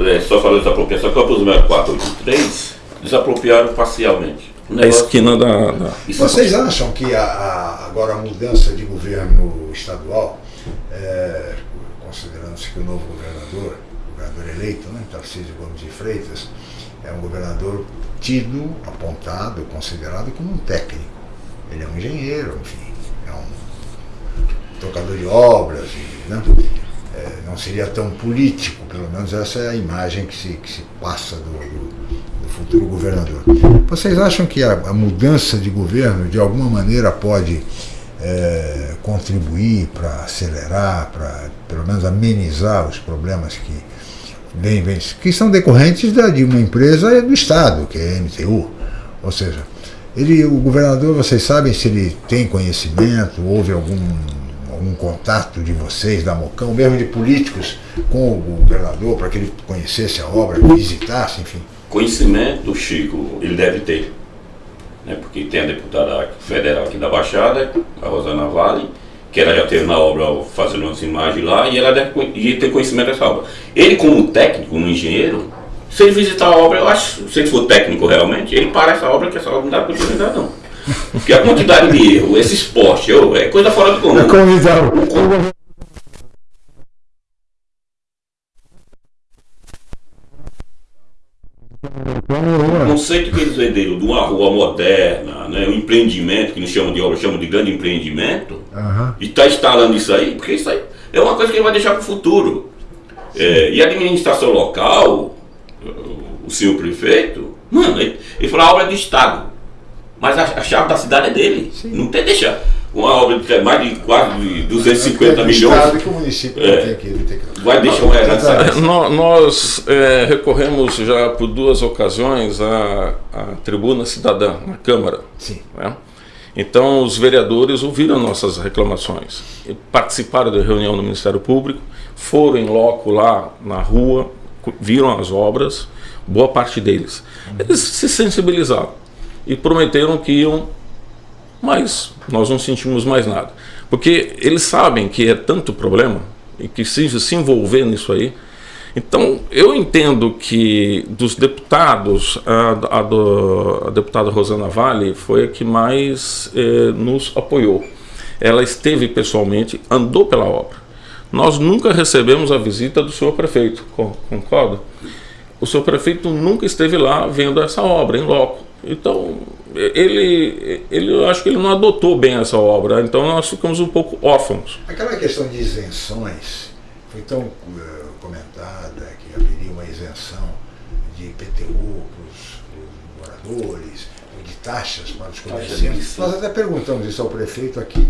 é, só falando desapropriação, Campos Melo 483, desapropriaram parcialmente na esquina da, da, Vocês acham que a, a, agora a mudança de governo estadual, é, considerando-se que o novo governador, governador eleito, né, Tarcísio Gomes de Freitas, é um governador tido, apontado, considerado como um técnico. Ele é um engenheiro, enfim, é um tocador de obras, né? É, não seria tão político, pelo menos essa é a imagem que se, que se passa do, do futuro governador. Vocês acham que a, a mudança de governo, de alguma maneira, pode é, contribuir para acelerar, para pelo menos amenizar os problemas que vem, vem, que são decorrentes da, de uma empresa do Estado, que é a MTU. Ou seja, ele, o governador, vocês sabem se ele tem conhecimento, houve algum, algum contato de vocês, da Mocão, mesmo de políticos, com o governador, para que ele conhecesse a obra, visitasse, enfim? Conhecimento, Chico, ele deve ter. Né? Porque tem a deputada federal aqui da Baixada, a Rosana Vale, que ela já teve na obra fazendo umas imagens lá, e ela deve ter conhecimento dessa obra. Ele, como técnico, um engenheiro, se ele visitar a obra, eu acho, se ele for técnico realmente, ele para essa obra, que essa obra não dá continuidade não. Porque a quantidade de erro, esse esporte, eu, é coisa fora do comum. É One o conceito que eles venderam de uma rua moderna, né, um empreendimento, que não chamam de obra, chamam de grande empreendimento, Aham. e está instalando isso aí, porque isso aí é uma coisa que ele vai deixar para o futuro. É, e a administração local, o senhor prefeito, mano, ele, ele falou a obra é do Estado, mas a, a chave da cidade é dele. Não tem deixar. Uma obra de mais de quase de 250 É do milhões. Estado que o município É. não tem não tem que... Vai deixar uma herança. É, nó- Nós é, recorremos já por duas ocasiões à, à tribuna cidadã na Câmara. Sim. né? Então, os vereadores ouviram nossas reclamações, participaram da reunião no Ministério Público, foram em loco lá na rua, viram as obras, boa parte deles. Eles se sensibilizaram e prometeram que iam, mas nós não sentimos mais nada. Porque eles sabem que é tanto problema e que se, se envolver nisso aí. Então, eu entendo que dos deputados, a, a do- a deputada Rosana Vale foi a que mais eh, nos apoiou. Ela esteve pessoalmente, andou pela obra. Nós nunca recebemos a visita do senhor prefeito, con- concorda? O senhor prefeito nunca esteve lá vendo essa obra em loco. Então, ele, ele, eu acho que ele não adotou bem essa obra. Então, nós ficamos um pouco órfãos. Aquela questão de isenções foi tão eh, comentada que haveria uma isenção de IPTU para os moradores, de taxas para os comerciantes. Nós até perguntamos isso ao prefeito aqui,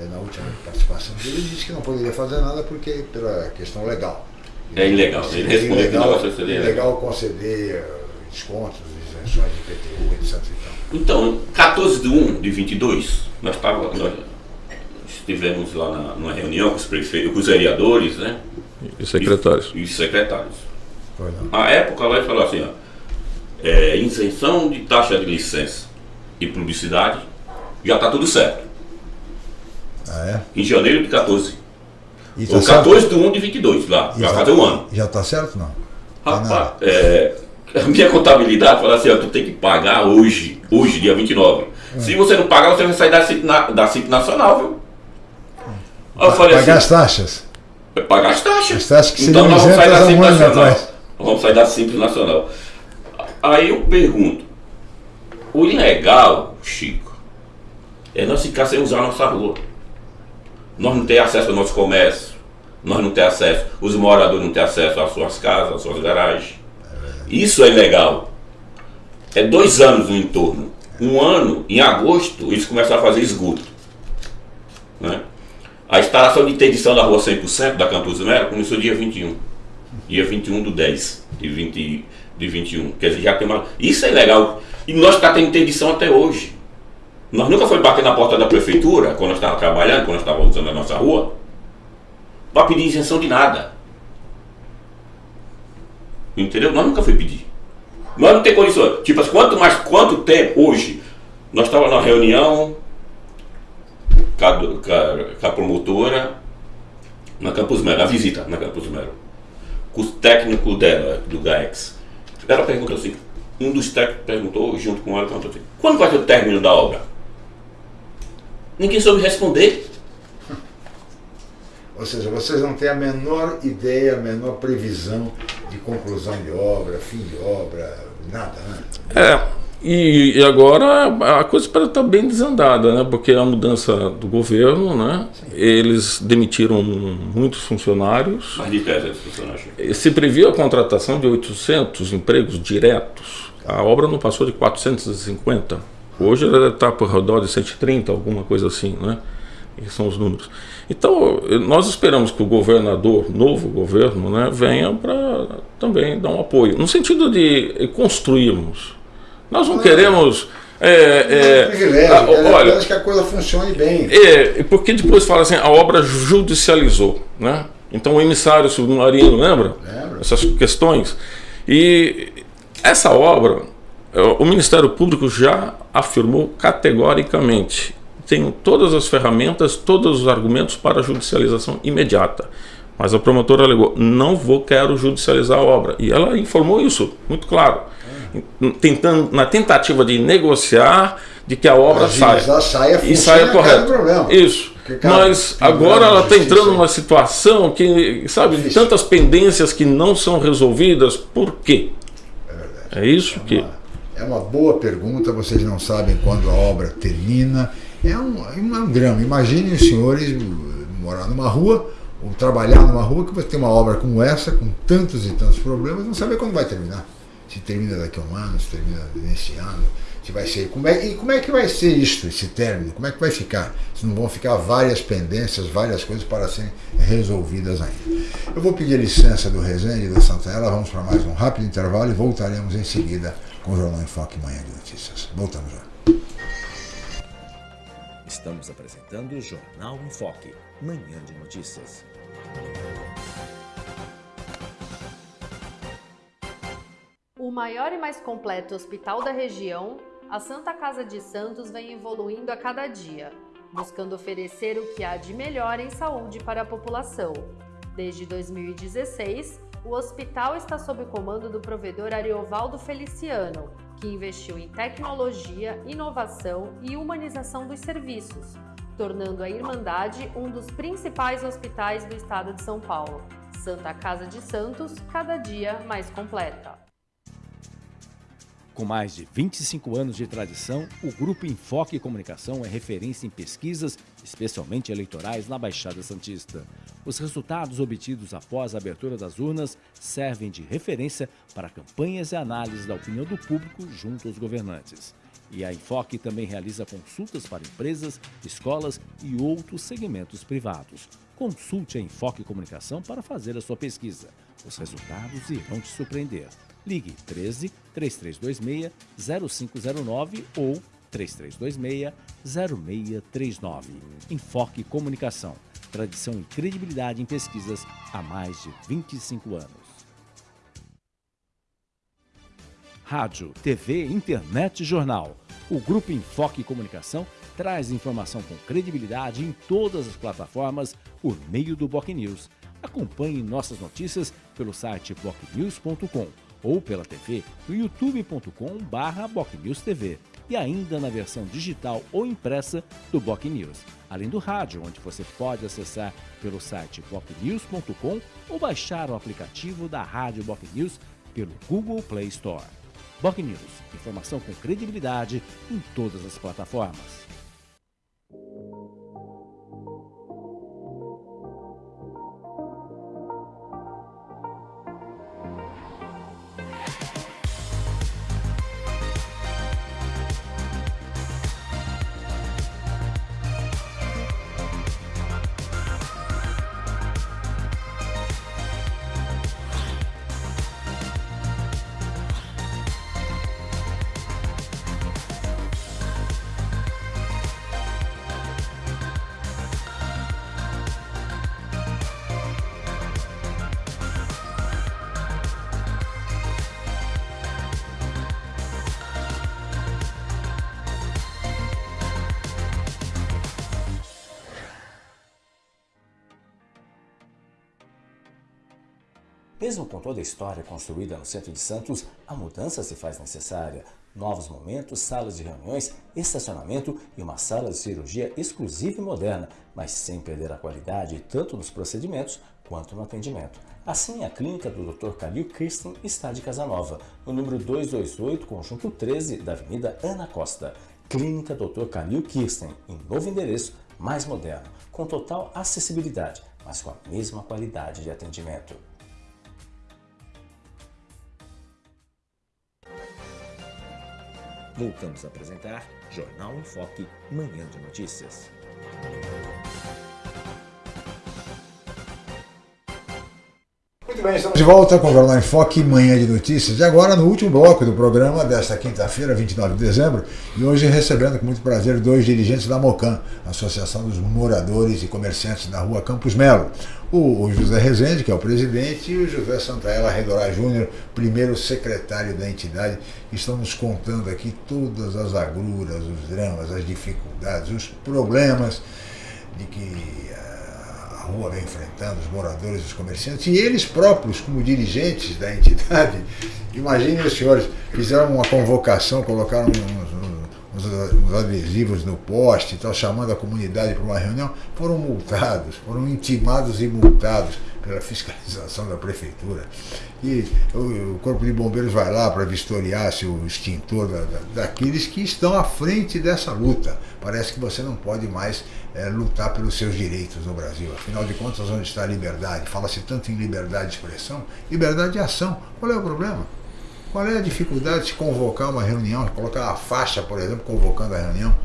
eh, na última participação dele, ele disse que não poderia fazer nada porque pela questão legal. É ilegal. Ele respondeu que o ilegal, negócio seria ilegal conceder eh, descontos, isenções de IPTU, etc. e tal. Então, 14 de 1 de 22, nós, tava, nós estivemos lá na, numa reunião com os prefeitos, com os vereadores, né? E secretários. E, e secretários. Foi não. A época lá ele falou assim, ó, é, isenção de taxa de licença e publicidade, já está tudo certo. Ah, é? Em janeiro de 14. E tá Ou certo? 14 de 1 de 22, lá, E já- fazer um ano. Já está certo não? Rapaz, é, a minha contabilidade fala assim, ó, tu tem que pagar hoje, hoje, dia 29. Hum. Se você não pagar, você vai sair da CIP, na- da CIP Nacional, viu? Aí eu falei Pagar assim, as taxas. vai pagar as taxas. As taxas que então nós vamos sair da CIP Nacional. atrás. Vamos sair da Simples Nacional. Aí eu pergunto, o ilegal, Chico, é nós ficar sem usar a nossa rua. Nós não ter acesso ao nosso comércio, nós não ter acesso, os moradores não ter acesso às suas casas, às suas garagens. Isso é ilegal. É dois anos no entorno. Um ano, em agosto, eles começaram a fazer esgoto. Né? A instalação de interdição da rua 100% da Campus Melo começou dia 21. Dia 21 do 10 de, 20, de 21. Quer dizer, já tem uma. Isso é legal. E nós está tendo interdição até hoje. Nós nunca foi bater na porta da prefeitura, quando nós estávamos trabalhando, quando nós estávamos usando a nossa rua, para pedir isenção de nada. Entendeu? Nós nunca foi pedir. Nós não tem condições. Tipo, assim, quanto mais, quanto tempo hoje? Nós estávamos na reunião com a, com a- promotora na Campus Melo, a visita na Campus Melo. Com o técnico dela, do GAEX. Ela perguntou assim, um dos técnicos perguntou, junto com ela, perguntou assim, quando vai ser o término da obra? Ninguém soube responder. Ou seja, vocês não têm a menor ideia, a menor previsão de conclusão de obra, fim de obra, nada, né? É, e, e agora a coisa estar bem desandada, né? Porque a mudança do governo, né? Eles demitiram muitos funcionários. Mais de 300 funcionários. Se previa a contratação de 800 empregos diretos. A obra não passou de 450. Hoje ela está por redor de 130, alguma coisa assim, né? Esses são os números. Então, nós esperamos que o governador, novo governo, né, venha para também dar um apoio. No sentido de construirmos. Nós não queremos. É, É, é, privilégio, é olha, que a coisa funcione bem. é, porque depois fala assim, a obra judicializou, né? Então o emissário submarino, lembra? Lembro. Essas questões. E essa obra, é, o Ministério Público já afirmou categoricamente, tem todas as ferramentas, todos os argumentos para a judicialização imediata. Mas a promotora alegou, não vou, quero judicializar a obra. E ela informou isso, muito claro. Tentando, na tentativa de negociar de que a obra saia saia, e saia correto. problema. Isso. Cara, Mas agora ela está entrando numa situação que, sabe, de tantas pendências que não são resolvidas. Por quê? É isso que. É uma boa pergunta, vocês não sabem quando a obra termina. É um, é um drama. Imaginem os senhores morar numa rua ou trabalhar numa rua que você tem uma obra como essa, com tantos e tantos problemas, não saber quando vai terminar. Se termina daqui a um ano, se termina nesse ano, se vai ser. Como é, e como é que vai ser isto, esse término? Como é que vai ficar? Se não vão ficar várias pendências, várias coisas para serem resolvidas ainda. Eu vou pedir licença do Resende da Santana, vamos para mais um rápido intervalo e voltaremos em seguida com o Jornal em Foque Manhã de Notícias. Voltamos já. Estamos apresentando o Jornal em Foque, Manhã de Notícias. O maior e mais completo hospital da região, a Santa Casa de Santos vem evoluindo a cada dia, buscando oferecer o que há de melhor em saúde para a população. Desde 2016, o hospital está sob o comando do provedor Ariovaldo Feliciano, que investiu em tecnologia, inovação e humanização dos serviços, tornando a Irmandade um dos principais hospitais do estado de São Paulo. Santa Casa de Santos, cada dia mais completa. Com mais de 25 anos de tradição, o Grupo Enfoque Comunicação é referência em pesquisas, especialmente eleitorais, na Baixada Santista. Os resultados obtidos após a abertura das urnas servem de referência para campanhas e análises da opinião do público junto aos governantes. E a Enfoque também realiza consultas para empresas, escolas e outros segmentos privados. Consulte a Enfoque Comunicação para fazer a sua pesquisa. Os resultados irão te surpreender. Ligue 13 3326 0509 ou 3326 0639. Enfoque Comunicação. Tradição e credibilidade em pesquisas há mais de 25 anos. Rádio, TV, internet e jornal. O Grupo Enfoque Comunicação traz informação com credibilidade em todas as plataformas por meio do Boc News. Acompanhe nossas notícias pelo site bocnews.com ou pela TV no youtube.com/bocnewstv e ainda na versão digital ou impressa do Boc News, além do rádio, onde você pode acessar pelo site bocnews.com ou baixar o aplicativo da Rádio Boc News pelo Google Play Store. Boc News, informação com credibilidade em todas as plataformas. Toda a história construída no centro de Santos, a mudança se faz necessária. Novos momentos, salas de reuniões, estacionamento e uma sala de cirurgia exclusiva e moderna, mas sem perder a qualidade tanto nos procedimentos quanto no atendimento. Assim, a clínica do Dr. Calil Kirsten está de Casanova, no número 228, conjunto 13 da Avenida Ana Costa. Clínica Dr. Calil Kirsten, em novo endereço, mais moderno, com total acessibilidade, mas com a mesma qualidade de atendimento. Voltamos a apresentar Jornal em Foque, Manhã de Notícias. Muito bem, estamos de volta com o Jornal em Foque, Manhã de Notícias. E agora no último bloco do programa desta quinta-feira, 29 de dezembro, e hoje recebendo com muito prazer dois dirigentes da MOCAN, Associação dos Moradores e Comerciantes da Rua Campos Melo. O, José Rezende, que é o presidente, e o José Santaella Redorá Júnior, primeiro secretário da entidade, que estão nos contando aqui todas as agruras, os dramas, as dificuldades, os problemas de que rua vem enfrentando, os moradores, os comerciantes, e eles próprios, como dirigentes da entidade, imaginem os senhores, fizeram uma convocação, colocaram uns, uns, uns adesivos no poste, tal, chamando a comunidade para uma reunião, foram multados, foram intimados e multados pela fiscalização da prefeitura. E o, o Corpo de Bombeiros vai lá para vistoriar se o extintor da, da, daqueles que estão à frente dessa luta. Parece que você não pode mais é, lutar pelos seus direitos no Brasil. Afinal de contas, onde está a liberdade? Fala-se tanto em liberdade de expressão, liberdade de ação. Qual é o problema? Qual é a dificuldade de convocar uma reunião, colocar uma faixa, por exemplo, convocando a reunião,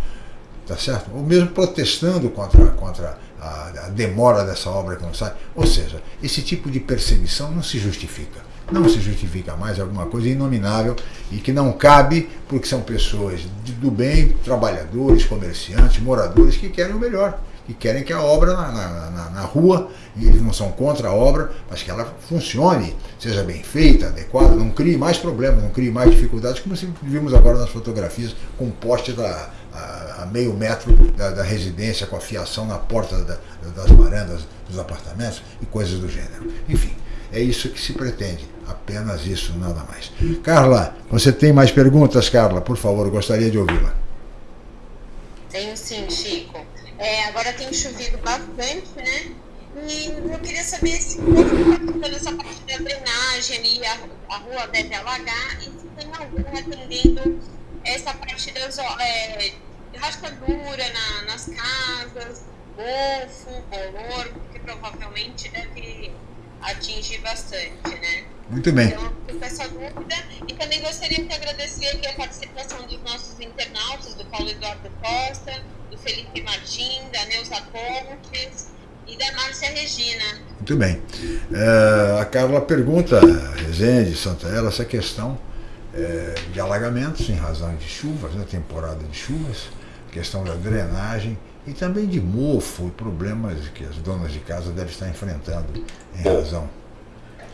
tá certo? Ou mesmo protestando contra, contra a, a demora dessa obra que não sai. Ou seja, esse tipo de perseguição não se justifica. Não se justifica mais alguma coisa inominável e que não cabe porque são pessoas do bem, trabalhadores, comerciantes, moradores que querem o melhor que querem que a obra na, na, na, rua, e eles não são contra a obra, mas que ela funcione, seja bem feita, adequada, não crie mais problemas, não crie mais dificuldades, como vimos agora nas fotografias, com poste da, a, meio metro da, da, residência, com a fiação na porta da, das varandas dos apartamentos e coisas do gênero. Enfim, é isso que se pretende, apenas isso, nada mais. Carla, você tem mais perguntas, Carla? Por favor, gostaria de ouvi-la. Tenho sim, Chico. É, agora tem chovido bastante, né? E eu queria saber se está essa parte da drenagem ali, a, a, rua deve alagar, e se tem algum atendendo essa parte das é, rascadura na, nas casas, golfo, bolor, porque provavelmente deve atingir bastante, né? Muito bem. Então, fico com essa dúvida. E também gostaria de agradecer aqui a participação dos nossos internautas, do Paulo Eduardo Costa, do Felipe Martim, da Neuza Pontes e da Márcia Regina. Muito bem. É, a Carla pergunta, Rezende, Santella, essa questão é, de alagamentos em razão de chuvas, né, temporada de chuvas, questão da drenagem e também de mofo e problemas que as donas de casa devem estar enfrentando em razão.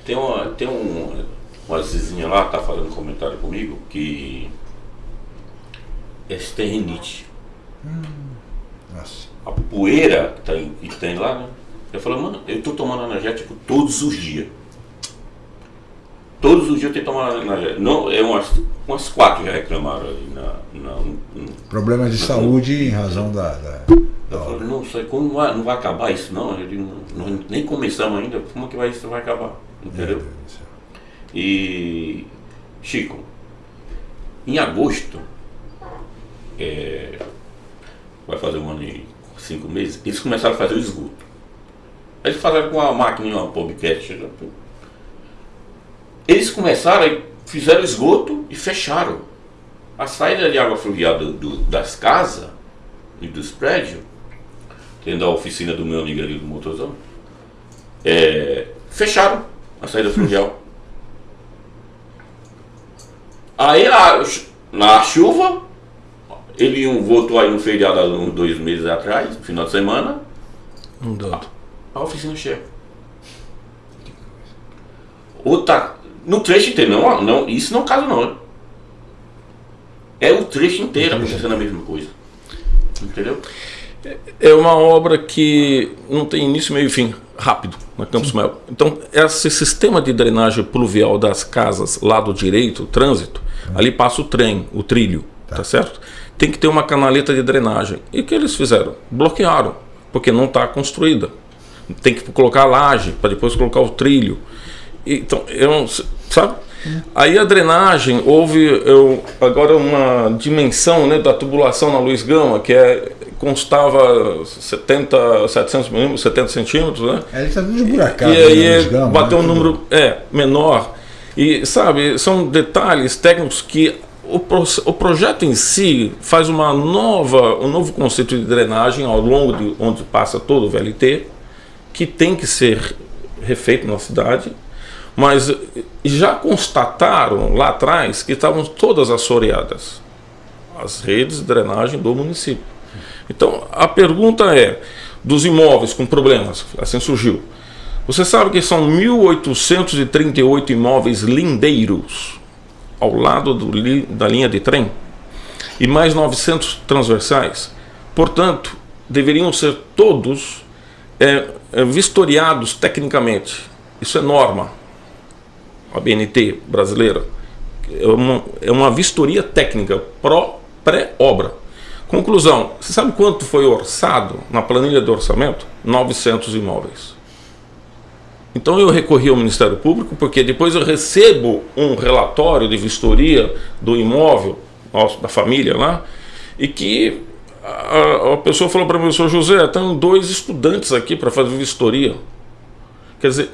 Tem uma, tem um, uma vizinha lá, tá fazendo um comentário comigo, que é rinite. Hum, nossa. A poeira que tem, que tem lá, né? Eu falo, mano, eu tô tomando energético todos os dias. Todos os dias eu tenho que tomar. Não, é umas, umas quatro já reclamaram ali na. na, na Problemas de na, saúde em razão da. da eu falo, não, sei como não vai, não vai acabar isso não. não, não nem começamos ainda, como é que vai, isso vai acabar? Entendeu? E Chico, em agosto, é, vai fazer um ano e cinco meses, eles começaram a fazer o esgoto. Eles fizeram com a máquina, uma podcast. Eles começaram e fizeram esgoto e fecharam. A saída de água fluvial do, do, das casas e dos prédios, tendo a oficina do meu amigo ali do motorzão, é, fecharam a saída fluvial. Aí a, na chuva, ele voltou aí no feriado há uns dois meses atrás, no final de semana. Não deu. A, a oficina cheia. Outra, no trecho inteiro, não, não, isso não é caso não. É o trecho inteiro acontecendo a mesma coisa. Entendeu? É uma obra que não tem início, meio e fim, rápido, na Campos Melo. Então, esse sistema de drenagem pluvial das casas, lado direito, o trânsito, ali passa o trem, o trilho, tá. tá certo? Tem que ter uma canaleta de drenagem. E o que eles fizeram? Bloquearam, porque não está construída. Tem que colocar a laje, para depois colocar o trilho. Então, eu, sabe? Aí a drenagem, houve eu, agora uma dimensão né, da tubulação na Luiz Gama, que é constava 70, 700 milímetros, 70 centímetros, né? É, ele está tudo buracado. E aí Gama, bateu né? um número é, menor. E sabe, são detalhes técnicos que o, pro, o projeto em si faz uma nova, um novo conceito de drenagem ao longo de onde passa todo o VLT, que tem que ser refeito na cidade mas já constataram lá atrás que estavam todas assoreadas as redes de drenagem do município. Então a pergunta é: dos imóveis com problemas, assim surgiu. Você sabe que são 1.838 imóveis lindeiros ao lado do, da linha de trem e mais 900 transversais. Portanto, deveriam ser todos é, vistoriados tecnicamente. Isso é norma a BNT brasileira, é uma, é uma vistoria técnica pré-obra. Conclusão, você sabe quanto foi orçado na planilha de orçamento? 900 imóveis. Então eu recorri ao Ministério Público porque depois eu recebo um relatório de vistoria do imóvel nosso, da família lá, e que a, a pessoa falou para mim, senhor José, tem dois estudantes aqui para fazer vistoria. Quer dizer,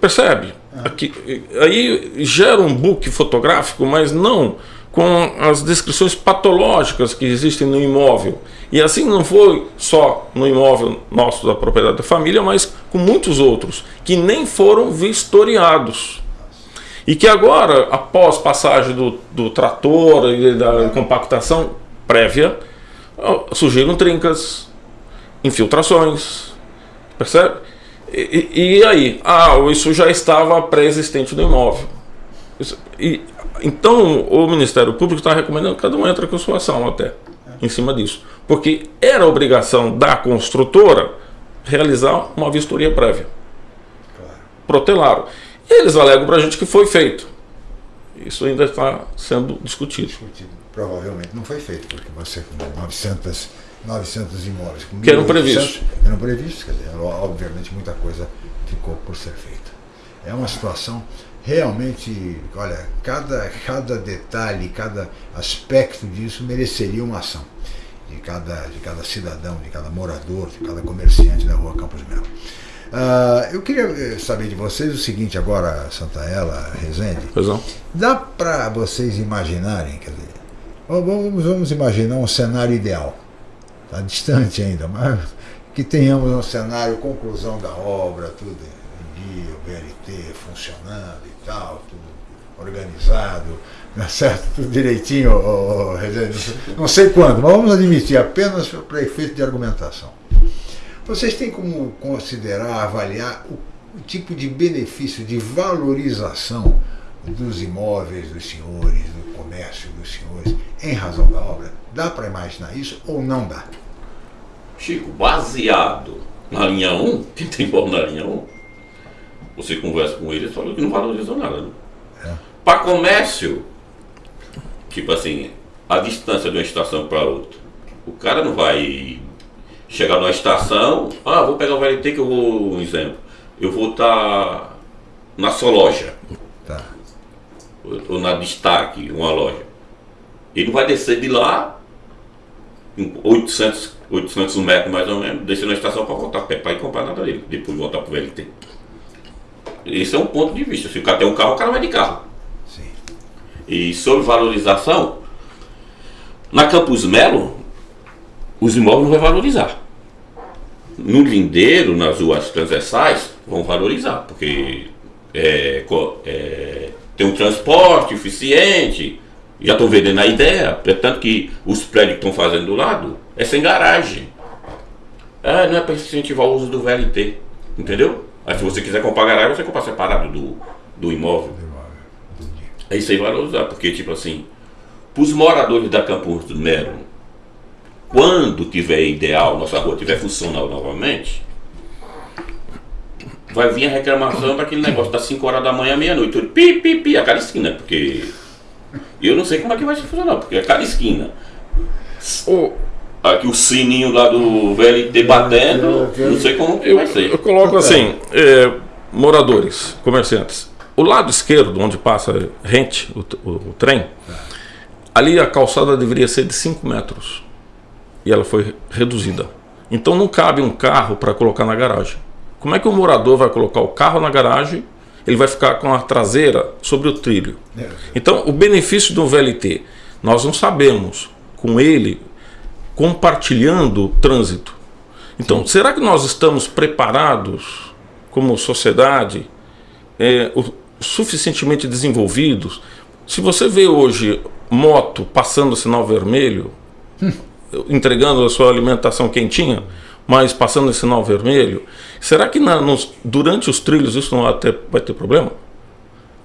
percebe? Aqui, aí gera um book fotográfico, mas não com as descrições patológicas que existem no imóvel. E assim não foi só no imóvel nosso da propriedade da família, mas com muitos outros, que nem foram vistoriados. E que agora, após passagem do, do trator e da compactação prévia, surgiram trincas, infiltrações, percebe? E, e, aí? Ah, isso já estava pré-existente no imóvel. Isso, e, então, o Ministério Público está recomendando que cada um entre com sua ação até, em cima disso. Porque era obrigação da construtora realizar uma vistoria prévia. Protelaram. E eles alegam para a gente que foi feito. Isso ainda está sendo discutido. discutido. Provavelmente não foi feito, porque você com 900 900 imóveis. Com que eram previstos. Eram previstos, quer dizer, obviamente muita coisa ficou por ser feita. É uma situação realmente, olha, cada, cada detalhe, cada aspecto disso mereceria uma ação de cada, de cada cidadão, de cada morador, de cada comerciante da rua Campos Melo. Uh, eu queria eh, saber de vocês o seguinte agora, Santaella, Rezende. Pois não. Dá para vocês imaginarem, quer dizer, vamos, vamos imaginar um cenário ideal está distante ainda, mas que tenhamos um cenário, conclusão da obra, tudo em dia, o VLT funcionando e tal, tudo organizado, tá certo? Tudo direitinho, oh, oh, não sei quando, mas vamos admitir apenas para efeito de argumentação. Vocês têm como considerar, avaliar o tipo de benefício, de valorização dos imóveis dos senhores, do comércio dos senhores, em razão da obra? Dá para imaginar isso ou não dá? Chico, baseado na linha 1, quem tem imóvel na linha 1, você conversa com eles e que não valorizam nada. Né? É. Para comércio, tipo assim, a distância de uma estação para outra. O cara não vai chegar numa estação, ah, vou pegar o VLT que eu vou, um exemplo, eu vou estar tá na sua loja. Tá. Ou na destaque, uma loja. Ele não vai descer de lá 800, 800 metros mais ou menos, descer na estação para voltar a pé, para ir comprar nada dele, depois voltar para o VLT. Esse é um ponto de vista. Se o cara tem um carro, o cara vai de carro. Sim. E sobre valorização, na Campus Melo, os imóveis não vão valorizar. No lindeiro, nas ruas transversais, vão valorizar, porque é, é, tem um transporte eficiente, já estão vendendo a ideia, portanto que os prédios que estão fazendo do lado é sem garagem. Ah, não é para incentivar o uso do VLT, entendeu? Aí se você quiser comprar garagem, você compra separado do, do imóvel. Aí você vai usar, porque tipo assim, para os moradores da Campos do Melo, quando tiver ideal, nossa rua tiver funcional novamente, vai vir a reclamação daquele negócio das 5 horas da manhã, meia-noite. Pi, pi, pi, a cada esquina, porque eu não sei como é que vai funcionar, porque é cada esquina. O, aqui o sininho lá do VLT batendo, não sei como que vai ser. Eu coloco assim, é, moradores, comerciantes. O lado esquerdo, onde passa rente, o, o, o trem, ali a calçada deveria ser de 5 metros. E ela foi reduzida. Então não cabe um carro para colocar na garagem. Como é que o morador vai colocar o carro na garagem ele vai ficar com a traseira sobre o trilho. É. Então, o benefício do VLT, nós não sabemos com ele compartilhando o trânsito. Então, Sim. será que nós estamos preparados como sociedade, é, o, suficientemente desenvolvidos? Se você vê hoje moto passando o sinal vermelho, hum. entregando a sua alimentação quentinha, mas passando esse sinal vermelho, será que na, nos, durante os trilhos isso não vai ter, vai ter problema?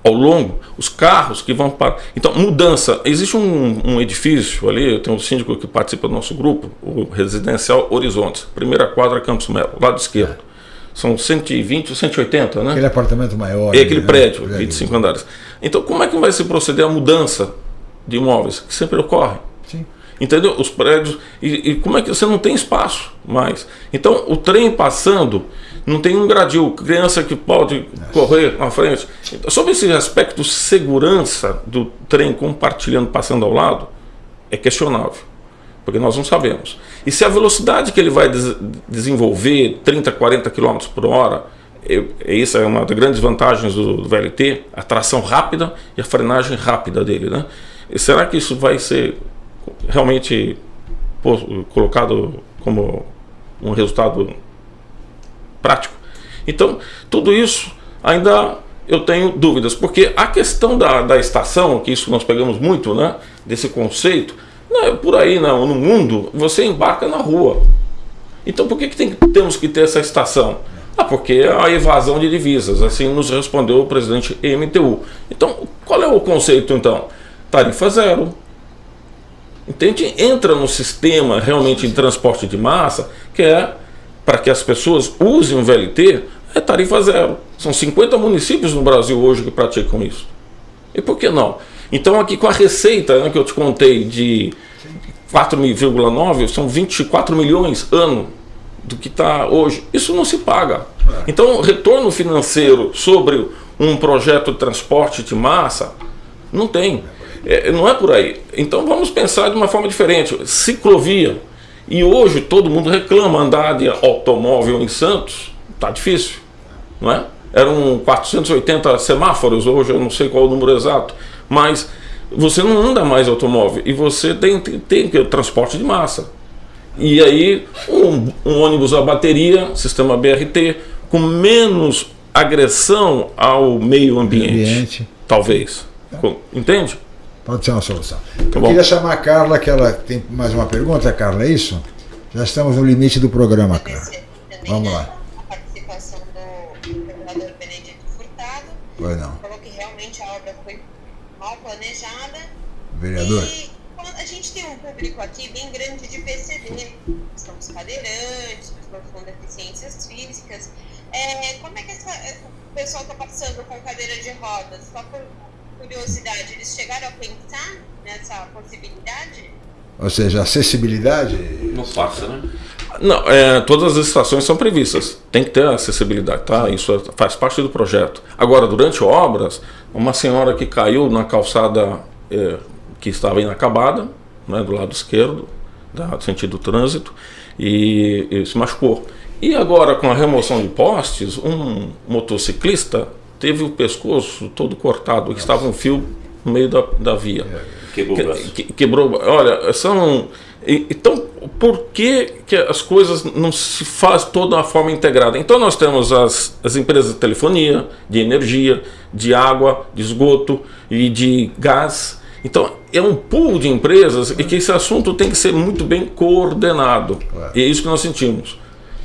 Ao longo, os carros que vão para. Então, mudança. Existe um, um edifício ali, tem um síndico que participa do nosso grupo, o Residencial Horizontes, primeira quadra Campos Melo, lado esquerdo. São 120 ou 180, né? Aquele apartamento maior. É aquele né? prédio, 25 andares. Então, como é que vai se proceder a mudança de imóveis? Que sempre ocorre. Entendeu? Os prédios. E, e, como é que você não tem espaço mais? Então, o trem passando, não tem um gradil, criança que pode correr na frente. Sobre esse aspecto segurança do trem compartilhando, passando ao lado, é questionável, porque nós não sabemos. E se a velocidade que ele vai des desenvolver, 30, 40 km por hora, isso é uma das grandes vantagens do, do VLT, a tração rápida e a frenagem rápida dele. Né? E será que isso vai ser realmente colocado como um resultado prático? Então, tudo isso ainda eu tenho dúvidas, porque a questão da, da estação, que isso nós pegamos muito, né, desse conceito, não é por aí não, no mundo você embarca na rua. Então por que, que tem, temos que ter essa estação? Ah, porque é a evasão de divisas, assim nos respondeu o presidente MTU. Então, qual é o conceito então? Tarifa zero. Entende? Entra no sistema realmente de transporte de massa, que é para que as pessoas usem o VLT, é tarifa zero. São 50 municípios no Brasil hoje que praticam isso. E por que não? Então aqui com a receita né, que eu te contei de 4,9, são 24 milhões ano do que está hoje. Isso não se paga. É. Então, retorno financeiro sobre um projeto de transporte de massa, não tem. É, não é por aí. Então, vamos pensar de uma forma diferente. Ciclovia. E hoje todo mundo reclama andar de automóvel em Santos. Está difícil. Não é? Eram 480 semáforos, hoje eu não sei qual o número exato. Mas você não anda mais automóvel e você tem, tem, tem transporte de massa. E aí, um, um ônibus a bateria, sistema BRT, com menos agressão ao meio ambiente. ambiente. Talvez. Entende? Pode ser uma solução. Tá Eu bom. queria chamar a Carla, que ela tem mais uma pergunta, Carla, é isso? Já estamos no limite do programa, Carla. Vamos lá. A participação do governador Benedito Furtado. Foi não. Falou que realmente a obra foi mal planejada. Vereador. E a gente tem um público aqui bem grande de PCD, são os cadeirantes, pessoas com deficiências físicas. É, como é que essa, o pessoal está passando com cadeira de rodas? Só por curiosidade, eles chegaram a pensar nessa possibilidade? Ou seja, acessibilidade? Não passa, né? Não, é, todas as estações são previstas. Tem que ter acessibilidade, tá? Isso faz parte do projeto. Agora, durante obras, uma senhora que caiu na calçada é, que estava inacabada, né, do lado esquerdo, da, sentido trânsito, e, e se machucou. E agora, com a remoção de postes, um motociclista teve o pescoço todo cortado, que estava um fio no meio da, da via. Quebrou o braço. Que, quebrou. Olha, são. Então, por que, que as coisas não se faz toda uma forma integrada? Então, nós temos as, as empresas de telefonia, de energia, de água, de esgoto e de gás então, é um pool de empresas e que esse assunto tem que ser muito bem coordenado. É. E é isso que nós sentimos.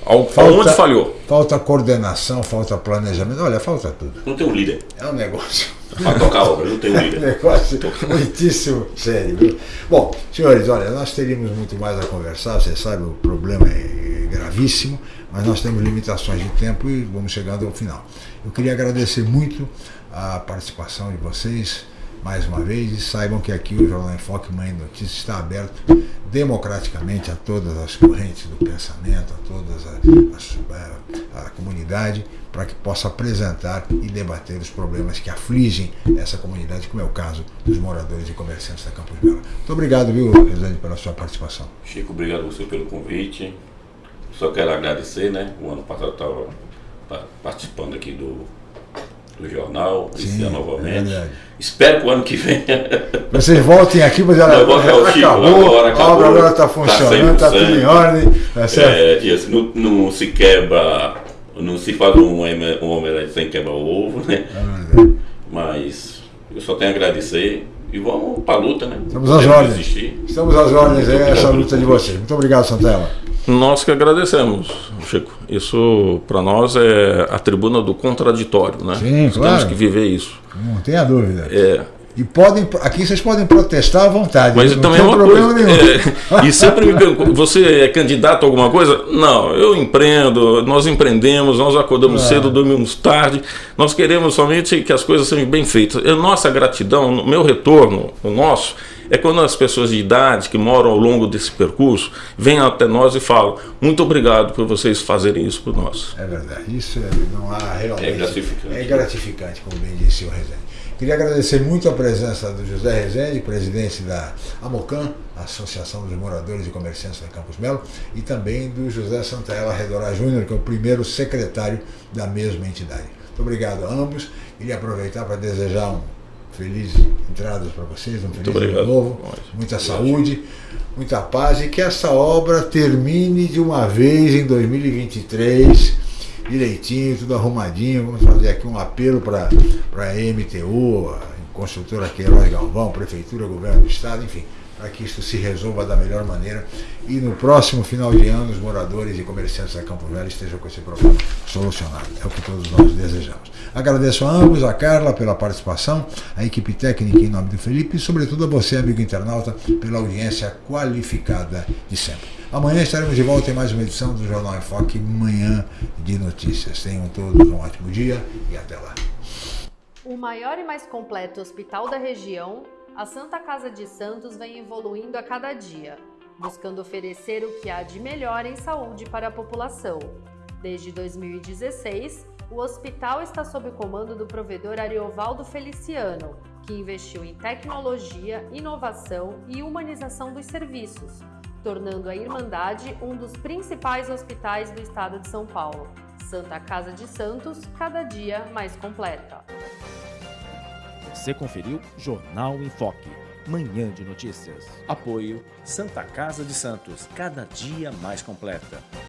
Falta, falhou? Falta coordenação, falta planejamento. Olha, falta tudo. Não tem um líder. É um negócio. Para tocar a obra, não tem um líder. É um negócio muitíssimo sério. Viu? Bom, senhores, olha, nós teríamos muito mais a conversar, você sabe, o problema é gravíssimo, mas nós temos limitações de tempo e vamos chegando ao final. Eu queria agradecer muito a participação de vocês mais uma vez e saibam que aqui o Jornal em Foque Mãe Notícias está aberto democraticamente a todas as correntes do pensamento, a toda a, a, a comunidade, para que possa apresentar e debater os problemas que afligem essa comunidade, como é o caso dos moradores e comerciantes da Campos Belo. Muito obrigado, viu, Rezende, pela sua participação. Chico, obrigado você pelo convite. Só quero agradecer, né? O ano passado eu estava participando aqui do do jornal, esse ano novamente. É Espero que o ano que vem. Vocês voltem aqui, mas ela, ela acabou, agora acabou, a obra agora está funcionando, está tá tudo em ordem. Tá certo? É, assim, não, não, se quebra, não se faz um, um omelete sem quebrar o ovo, né? É mas eu só tenho a agradecer. E vamos para a luta, né? Estamos às ordens. Estamos às ordens, é essa luta de vocês. Muito obrigado, Santella. Nós que agradecemos, Chico. Isso para nós é a tribuna do contraditório, né? Sim, nós claro. Temos que viver isso. Não tenha dúvida. É. E podem, aqui vocês podem protestar à vontade. Mas também é uma coisa. É, e sempre me perguntam: você é candidato a alguma coisa? Não, eu empreendo, nós empreendemos, nós acordamos ah. cedo, dormimos tarde. Nós queremos somente que as coisas sejam bem feitas. E nossa gratidão, o meu retorno, o nosso, é quando as pessoas de idade que moram ao longo desse percurso vêm até nós e falam muito obrigado por vocês fazerem isso por nós. É verdade, isso é, não há realmente... É gratificante. É gratificante, como bem disse o Rezende. Queria agradecer muito a presença do José Rezende, presidente da AMOCAM, Associação dos Moradores e Comerciantes da Campos Melo, e também do José Santaella Redorá Júnior, que é o primeiro secretário da mesma entidade. Muito obrigado a ambos. Queria aproveitar para desejar um feliz entradas para vocês, um feliz ano novo, muita saúde, muita paz e que essa obra termine de uma vez em 2023, direitinho, tudo arrumadinho. Vamos fazer aqui um apelo para a MTU, a construtora Queiroz Galvão, Prefeitura, Governo do Estado, enfim para que isso se resolva da melhor maneira e no próximo final de ano os moradores e comerciantes da Campo Velho estejam com esse problema solucionado. É o que todos nós desejamos. Agradeço a ambos, a Carla pela participação, a equipe técnica em nome do Felipe e sobretudo a você, amigo internauta, pela audiência qualificada de sempre. Amanhã estaremos de volta em mais uma edição do Jornal em Foque, Manhã de Notícias. Tenham todos um ótimo dia e até lá. O maior e mais completo hospital da região a Santa Casa de Santos vem evoluindo a cada dia, buscando oferecer o que há de melhor em saúde para a população. Desde 2016, o hospital está sob o comando do provedor Ariovaldo Feliciano, que investiu em tecnologia, inovação e humanização dos serviços, tornando a Irmandade um dos principais hospitais do estado de São Paulo. Santa Casa de Santos, cada dia mais completa. Você conferiu Jornal em Foque, manhã de notícias. Apoio Santa Casa de Santos, cada dia mais completa.